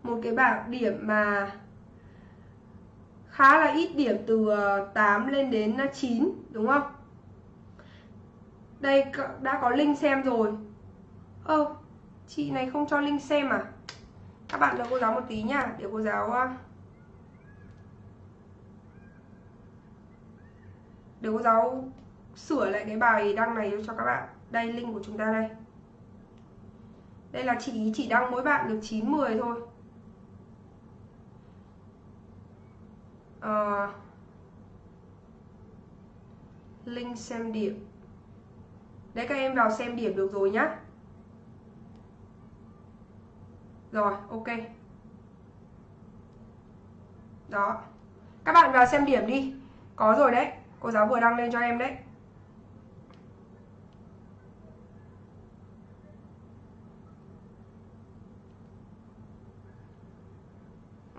S1: một cái bảng điểm mà khá là ít điểm từ ờ, 8 lên đến ờ, 9 đúng không? Đây đã có link xem rồi. Ơ, chị này không cho link xem à? Các bạn cho cô giáo một tí nha, để cô giáo ờ, để cô giáo sửa lại cái bài đăng này cho các bạn. Đây link của chúng ta đây. Đây là chị chỉ đăng mỗi bạn được 9 10 thôi. Ờ, uh, link xem điểm. Đấy các em vào xem điểm được rồi nhá. Rồi ok. Đó. Các bạn vào xem điểm đi. Có rồi đấy. Cô giáo vừa đăng lên cho em đấy.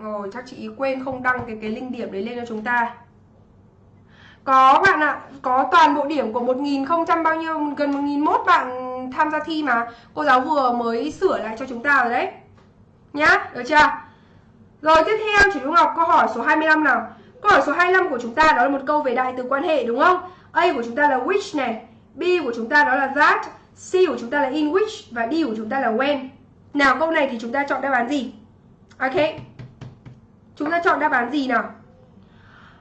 S1: Rồi chắc chị quên không đăng cái cái link điểm đấy lên cho chúng ta Có bạn ạ, có toàn bộ điểm của 1000 bao nhiêu gần 1001 bạn tham gia thi mà Cô giáo vừa mới sửa lại cho chúng ta rồi đấy Nhá, được chưa? Rồi tiếp theo chị Dung Ngọc câu hỏi số 25 nào Câu hỏi số 25 của chúng ta đó là một câu về đại từ quan hệ đúng không? A của chúng ta là which này B của chúng ta đó là that C của chúng ta là in which Và D của chúng ta là when Nào câu này thì chúng ta chọn đáp án gì? Ok Chúng ta chọn đáp án gì nào?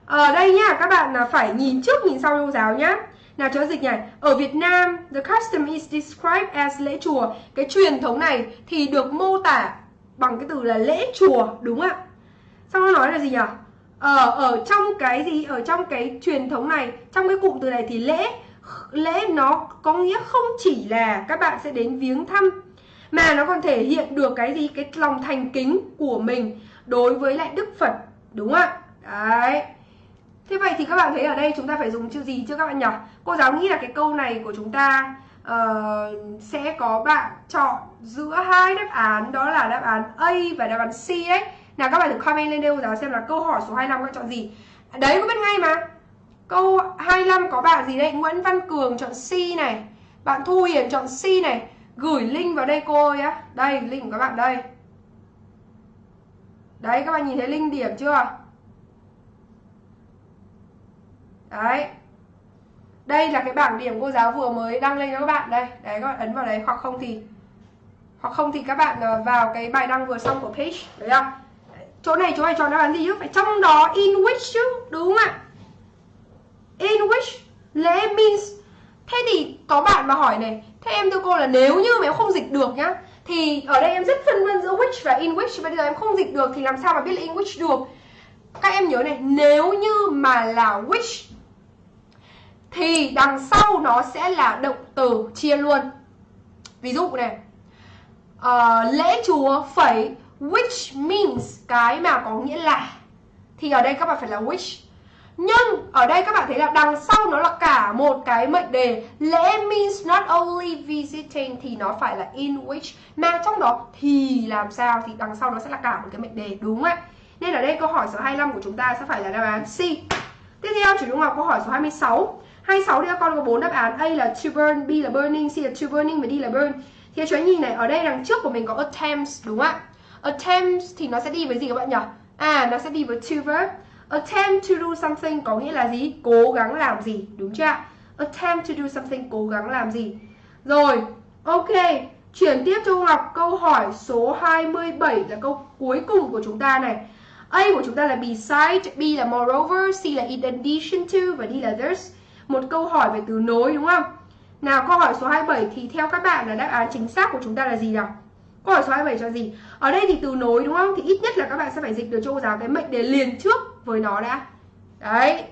S1: Ở đây nhá, các bạn là phải nhìn trước nhìn sau trong giáo nhá. Nào cho dịch này, ở Việt Nam, the custom is described as lễ chùa. Cái truyền thống này thì được mô tả bằng cái từ là lễ chùa, đúng không ạ? Xong nó nói là gì nhỉ? Ở ở trong cái gì? Ở trong cái truyền thống này, trong cái cụm từ này thì lễ lễ nó có nghĩa không chỉ là các bạn sẽ đến viếng thăm mà nó còn thể hiện được cái gì? Cái lòng thành kính của mình đối với lại Đức Phật đúng không ạ? Đấy. Thế vậy thì các bạn thấy ở đây chúng ta phải dùng chữ gì chưa các bạn nhỉ? Cô giáo nghĩ là cái câu này của chúng ta uh, sẽ có bạn chọn giữa hai đáp án đó là đáp án A và đáp án C đấy nào các bạn thử comment lên đây cô giáo xem là câu hỏi số 25 các bạn chọn gì. Đấy có biết ngay mà. Câu 25 có bạn gì đây? Nguyễn Văn Cường chọn C này. Bạn Thu Hiền chọn C này. Gửi link vào đây cô ơi á. Đây link của các bạn đây. Đấy, các bạn nhìn thấy linh điểm chưa? Đấy. đây là cái bảng điểm cô giáo vừa mới đăng lên cho các bạn đây. Đấy, các bạn ấn vào đấy. Hoặc không thì, hoặc không thì các bạn ờ, vào cái bài đăng vừa xong của page đấy không? Chỗ này chỗ này cho đáp án gì chứ? Phải trong đó in which chứ, đúng không ạ? In which lẽ means. Thế thì có bạn mà hỏi này, thế em thưa cô là nếu như mà em không dịch được nhá thì ở đây em rất phân vân giữa which và in which bây giờ em không dịch được thì làm sao mà biết là in which được? Các em nhớ này nếu như mà là which thì đằng sau nó sẽ là động từ chia luôn. Ví dụ này uh, lễ chùa phẩy which means cái mà có nghĩa là. Thì ở đây các bạn phải là which nhưng ở đây các bạn thấy là đằng sau nó là cả một cái mệnh đề, lễ means not only visiting thì nó phải là in which, mà trong đó thì làm sao, thì đằng sau nó sẽ là cả một cái mệnh đề, đúng không ạ? Nên ở đây câu hỏi số 25 của chúng ta sẽ phải là đáp án C. Tiếp theo, chủ trung học câu hỏi số 26 26 thì các con có bốn đáp án, A là to burn, B là burning, C là to burning và D là burn. Thì chú anh nhìn này, ở đây đằng trước của mình có attempts, đúng không ạ? Attempts thì nó sẽ đi với gì các bạn nhỉ? À nó sẽ đi với to verb attempt to do something có nghĩa là gì cố gắng làm gì đúng chưa ạ attempt to do something cố gắng làm gì rồi ok chuyển tiếp cho Ngọc câu hỏi số 27 là câu cuối cùng của chúng ta này A của chúng ta là beside, B là moreover, C là in addition to và D là there's. Một câu hỏi về từ nối đúng không? Nào câu hỏi số 27 thì theo các bạn là đáp án chính xác của chúng ta là gì nào? Câu hỏi số 27 cho gì? Ở đây thì từ nối đúng không? Thì ít nhất là các bạn sẽ phải dịch được cho cô giáo cái mệnh đề liền trước với nó đã. Đấy.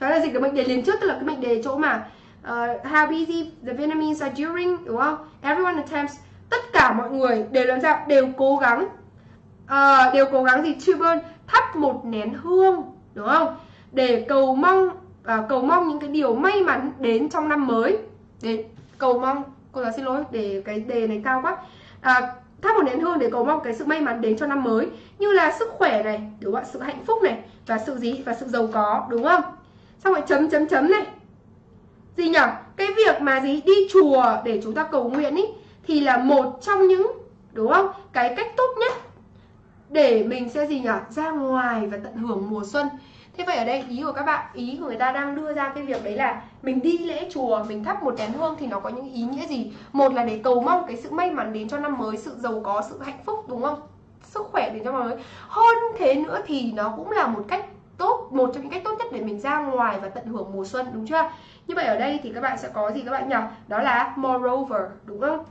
S1: Cho nên là dịch được mệnh đề liền trước tức là cái mệnh đề chỗ mà uh, how busy the Vietnamese are during đúng không? Everyone attempts tất cả mọi người đều làm sao? Đều cố gắng uh, đều cố gắng gì? To burn thắp một nén hương đúng không? Để cầu mong uh, cầu mong những cái điều may mắn đến trong năm mới. Để cầu mong cô giáo xin lỗi để cái đề này cao quá uh, thắp một nén hương để cầu mong cái sự may mắn đến cho năm mới. Như là sức khỏe này, đúng không ạ? Sự hạnh phúc này, và sự gì? Và sự giàu có, đúng không? Xong rồi chấm chấm chấm này. Gì nhỉ cái việc mà gì? Đi chùa để chúng ta cầu nguyện ý, thì là một trong những, đúng không? Cái cách tốt nhất để mình sẽ gì nhỉ ra ngoài và tận hưởng mùa xuân thế vậy ở đây, ý của các bạn, ý của người ta đang đưa ra cái việc đấy là mình đi lễ chùa, mình thắp một nén hương thì nó có những ý nghĩa gì? Một là để cầu mong cái sự may mắn đến cho năm mới, sự giàu có, sự hạnh phúc, đúng không? Sức khỏe đến cho năm mới. Hơn thế nữa thì nó cũng là một cách tốt, một trong những cách tốt nhất để mình ra ngoài và tận hưởng mùa xuân, đúng chưa? Như vậy ở đây thì các bạn sẽ có gì các bạn nhỉ? Đó là moreover, đúng không?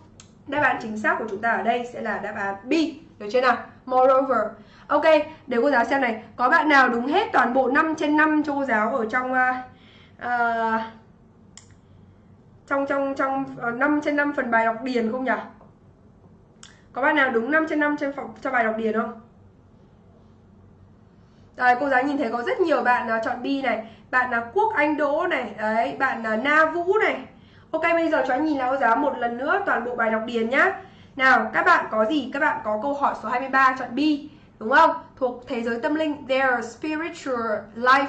S1: Đáp án chính xác của chúng ta ở đây sẽ là đáp án B, được chưa nào? Moreover. Ok, để cô giáo xem này Có bạn nào đúng hết toàn bộ 5 trên 5 cho cô giáo ở trong uh, Trong trong trong ờ, uh, 5 trên 5 phần bài đọc điền không nhỉ? Có bạn nào đúng 5 trên 5 trên phòng, cho bài đọc điền không? Đấy, cô giáo nhìn thấy có rất nhiều bạn uh, chọn B này Bạn là Quốc Anh Đỗ này Đấy, bạn là Na Vũ này Ok, bây giờ cho anh nhìn lại cô giáo một lần nữa toàn bộ bài đọc điền nhá Nào, các bạn có gì? Các bạn có câu hỏi số 23 chọn B đúng không? Thuộc thế giới tâm linh, their spiritual life.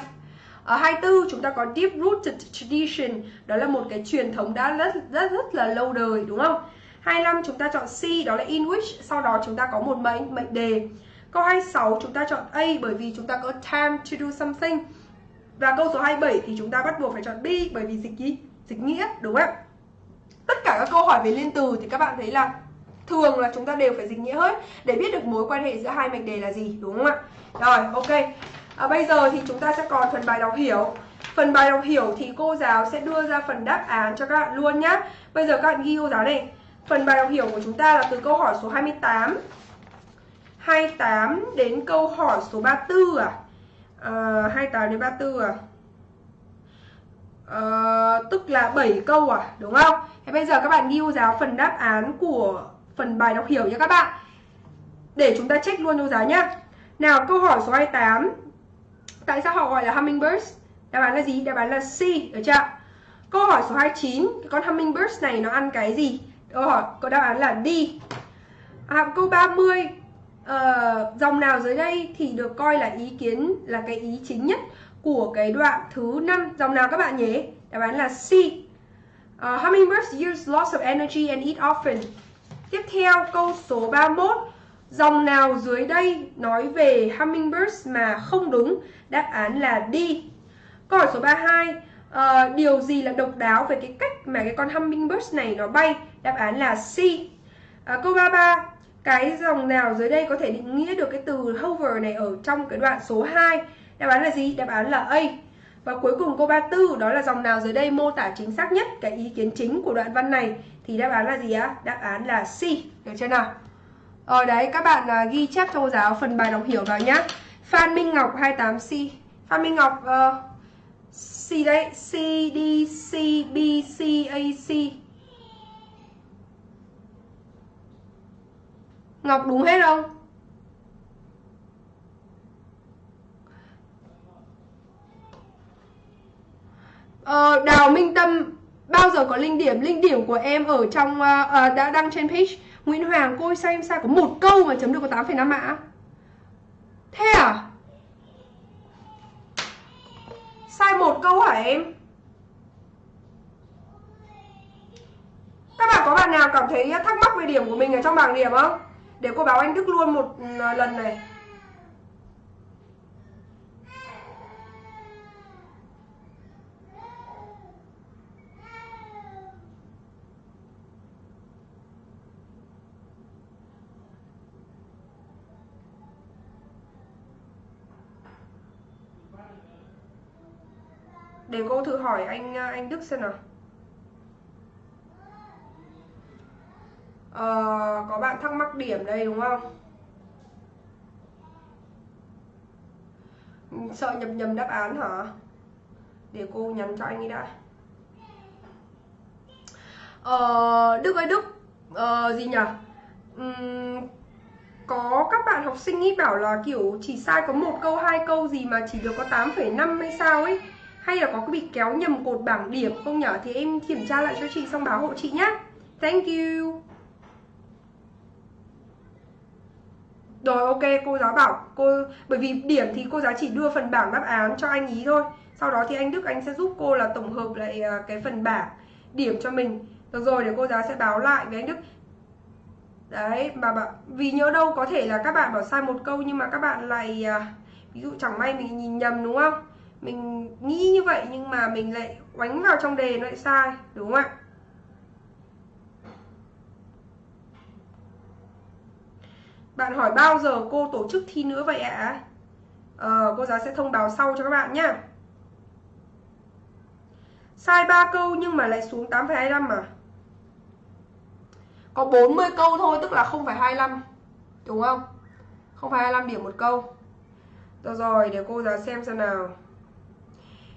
S1: Ở 24 chúng ta có deep rooted tradition, đó là một cái truyền thống đã rất rất rất là lâu đời đúng không? 25 chúng ta chọn C đó là in which, sau đó chúng ta có một mệnh mệnh đề. Câu 26 chúng ta chọn A bởi vì chúng ta có time to do something. Và câu số 27 thì chúng ta bắt buộc phải chọn B bởi vì dịch ý, dịch nghĩa đúng không? Tất cả các câu hỏi về liên từ thì các bạn thấy là thường là chúng ta đều phải dịch nghĩa hết để biết được mối quan hệ giữa hai mệnh đề là gì đúng không ạ? Rồi ok. À, bây giờ thì chúng ta sẽ còn phần bài đọc hiểu. Phần bài đọc hiểu thì cô giáo sẽ đưa ra phần đáp án cho các bạn luôn nhá. Bây giờ các bạn ghi cô giáo này. Phần bài đọc hiểu của chúng ta là từ câu hỏi số 28 28 đến câu hỏi số 34 à, à 28 đến 34 à? À, tức là 7 câu à đúng không? Thế bây giờ các bạn ghi cô giáo phần đáp án của phần bài đọc hiểu nha các bạn. Để chúng ta check luôn cho giá nhá. Nào câu hỏi số 28 tại sao họ gọi là hummingbirds? Đáp án là gì? Đáp án là C được chưa câu hỏi số 29 con hummingbirds này nó ăn cái gì? Câu hỏi có đáp án là D. À, câu 30 uh, ờ, dòng nào dưới đây thì được coi là ý kiến là cái ý chính nhất của cái đoạn thứ năm? Dòng nào các bạn nhé đáp án là C. Uh, hummingbirds use lots of energy and eat often. Tiếp theo câu số 31 Dòng nào dưới đây nói về hummingbirds mà không đúng? Đáp án là D. Câu hỏi số 32 uh, ờ, điều gì là độc đáo về cái cách mà cái con hummingbirds này nó bay? Đáp án là C. Uh, câu 33 cái dòng nào dưới đây có thể định nghĩa được cái từ hover này ở trong cái đoạn số 2 đáp án là gì? Đáp án là A và cuối cùng câu 34 đó là dòng nào dưới đây mô tả chính xác nhất cái ý kiến chính của đoạn văn này? Thì đáp án là gì á đáp án là C. Được chưa nào? Rồi đấy các bạn uh, ghi chép cho cô giáo phần bài đọc hiểu vào nhá. Phan Minh Ngọc 28C Phan Minh Ngọc uh, C đấy C D C B C A C. Ngọc đúng hết không? Ờ, Đào Minh Tâm bao giờ có linh điểm? Linh điểm của em ở trong uh, uh, đã đăng trên page. Nguyễn Hoàng cô ơi sao em sai có một câu mà chấm được có 8,5 mã thế à? Sai một câu hả em? Các bạn có bạn nào cảm thấy thắc mắc về điểm của mình ở trong bảng điểm không? Để cô báo anh Đức luôn một ừ, lần này. Để cô thử hỏi anh à, anh Đức xem nào. À, có bạn thắc mắc điểm đây đúng không? Ừ, sợ nhầm nhầm đáp án hả? Để cô nhắn cho anh ấy đã. Ờ, Đức ơi Đức. Ờ, gì nhỉ? Uhm, có các bạn học sinh ý bảo là kiểu chỉ sai có một câu hai câu gì mà chỉ được có 8,5 hay sao ấy hay là có bị kéo nhầm cột bảng điểm không nhở? Thì em kiểm tra lại cho chị xong báo hộ chị nhé thank you. Rồi ok cô giáo bảo cô bởi vì điểm thì cô giáo chỉ đưa phần bảng đáp án cho anh ý thôi. Sau đó thì anh Đức anh sẽ giúp cô là tổng hợp lại à, cái phần bảng điểm cho mình. Được rồi để cô giáo sẽ báo lại với anh Đức. Đấy mà bảo, vì nhớ đâu có thể là các bạn bảo sai một câu nhưng mà các bạn lại à, ví dụ chẳng may mình nhìn nhầm đúng không? Mình nghĩ như vậy nhưng mà mình lại oánh vào trong đề nó lại sai đúng không ạ? Bạn hỏi bao giờ cô tổ chức thi nữa vậy ạ? Ờ, cô giáo sẽ thông báo sau cho các bạn nhé sai 3 câu nhưng mà lại xuống 8,25 mà có 40 câu thôi tức là 0,25 đúng không? 0,25 điểm một câu. Được rồi để cô giáo xem xem nào.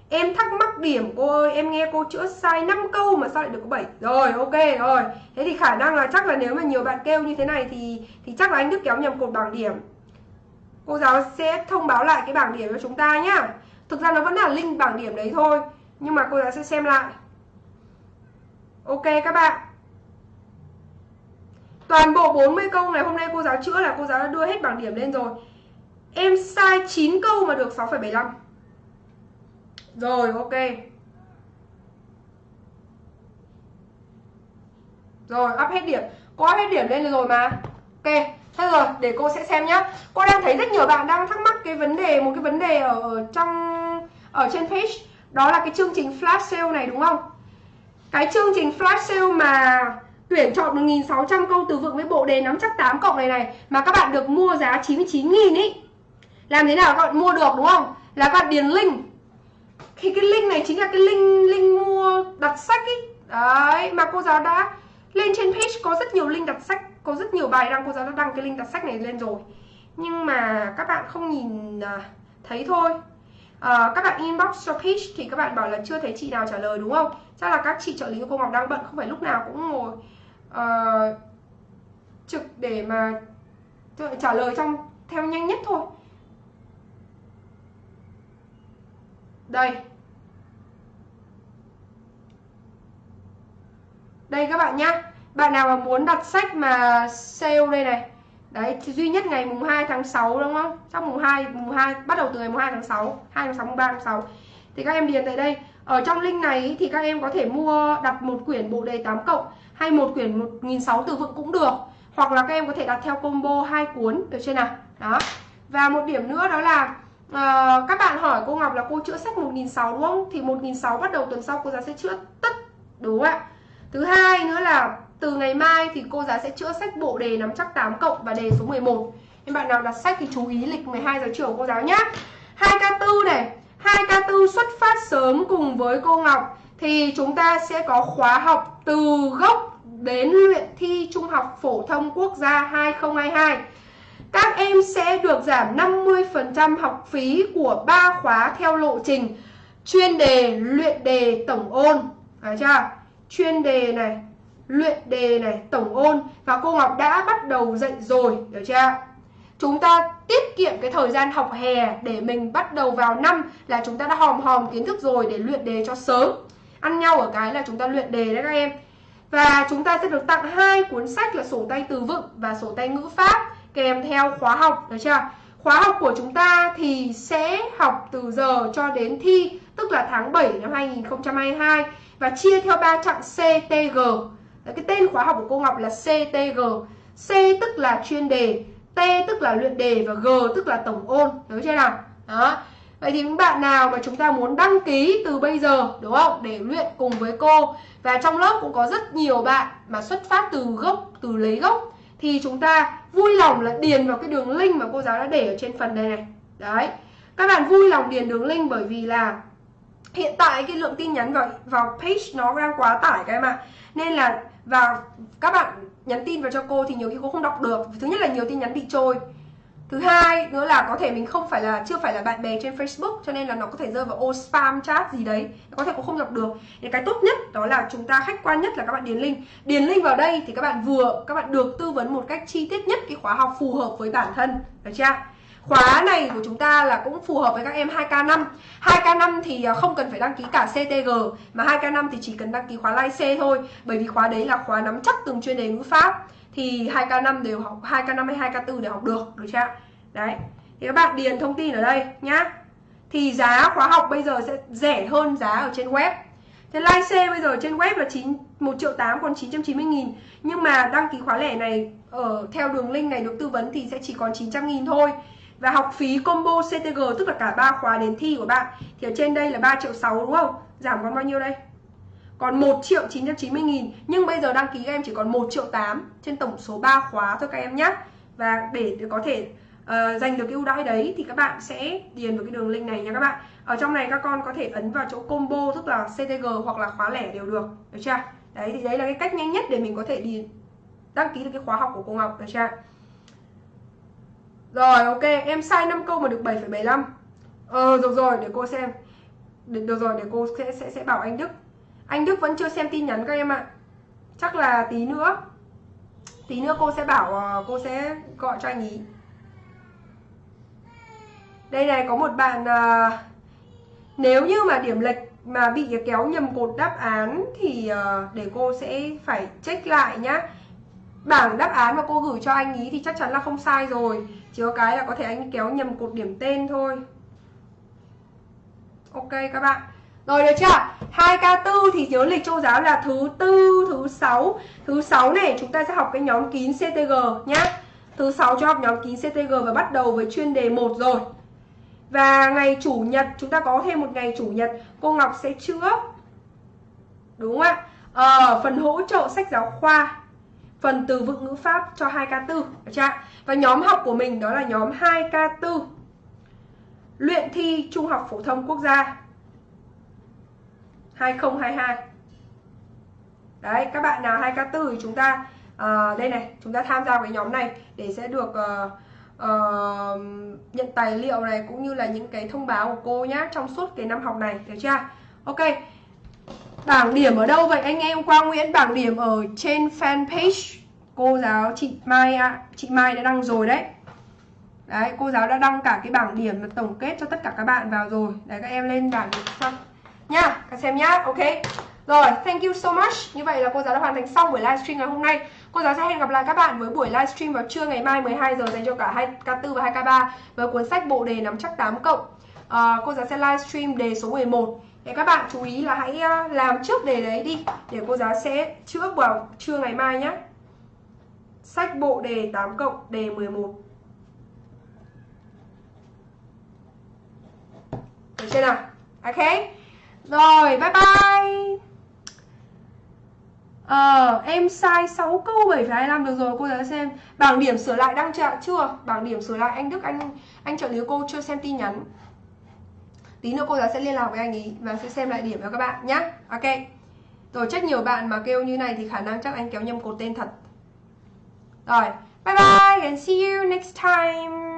S1: Em thắc mắc điểm cô ơi Em nghe cô chữa sai 5 câu mà sao lại được có 7 Rồi ok rồi. Thế thì khả năng là chắc là nếu mà nhiều bạn kêu như thế này Thì thì chắc là anh Đức kéo nhầm cột bảng điểm. Cô giáo sẽ thông báo lại cái bảng điểm cho chúng ta nhá. Thực ra nó vẫn là link bảng điểm đấy thôi Nhưng mà cô giáo sẽ xem lại. Ok các bạn. Toàn bộ 40 câu ngày hôm nay cô giáo chữa là cô giáo đã đưa hết bảng điểm lên rồi. Em sai 9 câu mà được 6,75 rồi ok. Rồi up hết điểm. Có hết điểm lên rồi mà. Ok Thế rồi để cô sẽ xem nhá. Cô đang thấy rất nhiều bạn đang thắc mắc cái vấn đề Một cái vấn đề ở, ở trong Ở trên page. Đó là cái chương trình flash sale này đúng không? Cái chương trình flash sale mà Tuyển chọn 1.600 câu từ vựng với bộ đề nắm chắc 8 cộng này này Mà các bạn được mua giá 99.000 ý. Làm thế nào các bạn mua được đúng không? Là các bạn điền link thì cái link này chính là cái link link mua đặt sách ý. Đấy mà cô giáo đã lên trên page có rất nhiều link đặt sách có rất nhiều bài đăng cô giáo đã đăng cái link đặt sách này lên rồi. Nhưng mà các bạn không nhìn à, thấy thôi. À, các bạn inbox cho page thì các bạn bảo là chưa thấy chị nào trả lời đúng không? Chắc là các chị trợ lý của cô Ngọc đang bận không phải lúc nào cũng ngồi uh, trực để mà trả lời trong theo nhanh nhất thôi. Đây. Đây các bạn nhá. Bạn nào mà muốn đặt sách mà sale đây này. Đấy duy nhất ngày mùng 2 tháng 6 đúng không? Trong mùng 2 mùng 2 bắt đầu từ ngày mùng 2 tháng 6 2 tháng 6 mùng 3 tháng 6 thì các em điền tại đây. Ở trong link này thì các em có thể mua, đặt một quyển bộ đề 8 cộng hay một quyển 1006 từ vựng cũng được. Hoặc là các em có thể đặt theo combo hai cuốn, được chưa nào? Đó. Và một điểm nữa đó là à, các bạn hỏi cô Ngọc là cô chữa sách 1.600 đúng không? Thì 1.600 bắt đầu tuần sau cô giáo sẽ chữa tất đúng không ạ? Thứ hai nữa là từ ngày mai thì cô giáo sẽ chữa sách bộ đề nắm chắc 8 cộng và đề số 11. Các bạn nào đặt sách thì chú ý lịch 12 giờ chiều cô giáo nhé. 2K4 này, 2K4 xuất phát sớm cùng với cô Ngọc thì chúng ta sẽ có khóa học từ gốc đến luyện thi Trung học phổ thông quốc gia 2022. Các em sẽ được giảm 50% học phí của 3 khóa theo lộ trình chuyên đề, luyện đề, tổng ôn. Phải chưa? Chuyên đề này, luyện đề này, tổng ôn và cô Ngọc đã bắt đầu dạy rồi, được chưa? Chúng ta tiết kiệm cái thời gian học hè để mình bắt đầu vào năm là chúng ta đã hòm hòm kiến thức rồi để luyện đề cho sớm. Ăn nhau ở cái là chúng ta luyện đề đấy các em. Và chúng ta sẽ được tặng hai cuốn sách là sổ tay từ vựng và sổ tay ngữ pháp kèm theo khóa học, được chưa? Khóa học của chúng ta thì sẽ học từ giờ cho đến thi, tức là tháng 7 năm 2022 và chia theo ba chặng CTG. Cái tên khóa học của cô Ngọc là CTG. C tức là chuyên đề, T tức là luyện đề và G tức là tổng ôn, nhớ chưa nào? Đó. Vậy thì những bạn nào mà chúng ta muốn đăng ký từ bây giờ đúng không? Để luyện cùng với cô Và trong lớp cũng có rất nhiều bạn mà xuất phát từ gốc, từ lấy gốc Thì chúng ta vui lòng là điền vào cái đường link mà cô giáo đã để ở trên phần này này. Đấy. Các bạn vui lòng điền đường link bởi vì là Hiện tại cái lượng tin nhắn vào vào page nó đang quá tải các em ạ. Nên là, và các bạn nhắn tin vào cho cô thì nhiều khi cô không đọc được. Thứ nhất là nhiều tin nhắn bị trôi. Thứ hai nữa là có thể mình không phải là chưa phải là bạn bè trên Facebook cho nên là nó có thể rơi vào ô spam chat gì đấy có thể cũng không đọc được. Thì cái tốt nhất đó là chúng ta khách quan nhất là các bạn điền link. Điền link vào đây thì các bạn vừa các bạn được tư vấn một cách chi tiết nhất cái khóa học phù hợp với bản thân, được chưa? Khóa này của chúng ta là cũng phù hợp với các em 2K5 2K5 thì à, không cần phải đăng ký cả CTG Mà 2K5 thì chỉ cần đăng ký khóa Lai C thôi Bởi vì khóa đấy là khóa nắm chắc từng chuyên đề ngữ pháp thì 2K5 đều học 2K5 hay 2K4 đều học được được chưa đấy, thì các bạn điền thông tin ở đây nhá. Thì giá khóa học bây giờ sẽ rẻ hơn giá ở trên web. Thế Live C bây giờ trên web là 9 1 triệu 8 còn 990 nghìn. Nhưng mà đăng ký khóa lẻ này ở theo đường link này được tư vấn thì sẽ chỉ còn 900 nghìn thôi. Và học phí combo CTG tức là cả ba khóa đến thi của bạn, Thì ở trên đây là 3 triệu 6 đúng không? Giảm còn bao nhiêu đây? Còn 1 triệu 990 nghìn nhưng bây giờ đăng ký các em chỉ còn 1 triệu 8 trên tổng số 3 khóa thôi các em nhé và để có thể uh, giành được cái ưu đãi đấy thì các bạn sẽ điền vào cái đường link này nha các bạn. Ở trong này các con có thể ấn vào chỗ combo tức là CTG hoặc là khóa lẻ đều được được chưa? Đấy thì đấy là cái cách nhanh nhất để mình có thể đi đăng ký được cái khóa học của cô Ngọc được chưa? Rồi ok em sai 5 câu mà được 7,75 Ờ được rồi để cô xem. Được, được rồi để cô sẽ, sẽ sẽ bảo anh Đức anh Đức vẫn chưa xem tin nhắn các em ạ. Chắc là tí nữa. Tí nữa cô sẽ bảo ờ, cô sẽ gọi cho anh ý. Đây này có một bạn à, Nếu như mà điểm lệch mà bị kéo nhầm cột đáp án Thì à, để cô sẽ phải check lại nhá. Bảng đáp án mà cô gửi cho anh ý thì chắc chắn là không sai rồi. Chỉ có cái là có thể anh kéo nhầm cột điểm tên thôi. Ok các bạn rồi được chưa? 2K4 thì nhớ lịch châu giáo là thứ tư, thứ sáu. Thứ sáu này chúng ta sẽ học cái nhóm kín CTG nhá. Thứ sáu cho học nhóm kín CTG và bắt đầu với chuyên đề 1 rồi. Và ngày chủ nhật chúng ta có thêm một ngày chủ nhật cô Ngọc sẽ chữa. Đúng không ạ? Ờ, phần hỗ trợ sách giáo khoa phần từ vựng ngữ pháp cho 2K4 được chưa? Và nhóm học của mình đó là nhóm 2K4 luyện thi trung học phổ thông quốc gia 2022 Đấy các bạn nào 2K4 thì chúng ta uh, Đây này chúng ta tham gia cái nhóm này Để sẽ được uh, uh, nhận tài liệu này Cũng như là những cái thông báo của cô nhá Trong suốt cái năm học này được chưa? Ok. Bảng điểm ở đâu vậy? Anh em Quang Nguyễn Bảng điểm ở trên fanpage Cô giáo chị Mai ạ. À. Chị Mai đã đăng rồi đấy. Đấy cô giáo đã đăng cả cái bảng điểm tổng kết cho tất cả các bạn vào rồi. Đấy các em lên bảng điểm xong nha các xem nhá ok. Rồi thank you so much. Như vậy là cô giáo đã hoàn thành xong buổi livestream ngày hôm nay. Cô giáo sẽ hẹn gặp lại các bạn với buổi livestream vào trưa ngày mai 12 giờ dành cho cả 2K4 và 2K3 với cuốn sách bộ đề nắm chắc 8 cộng. À, cô giáo sẽ livestream đề số 11 để các bạn chú ý là hãy ờ, làm trước đề đấy đi để cô giáo sẽ chữa vào trưa ngày mai nhé sách bộ đề 8 cộng đề 11 được chưa nào? Ok rồi bye bye. Ờ, em sai 6 câu 7,25 được rồi cô giáo xem. Bảng điểm sửa lại đang chưa chưa? Bảng điểm sửa lại anh Đức anh anh trợ lý cô chưa xem tin nhắn. Tí nữa cô giáo sẽ liên lạc với anh ý Và sẽ xem lại điểm cho các bạn nhé Ok. Rồi chắc nhiều bạn mà kêu như này thì khả năng chắc anh kéo nhầm cột tên thật. Rồi Bye bye and see you next time.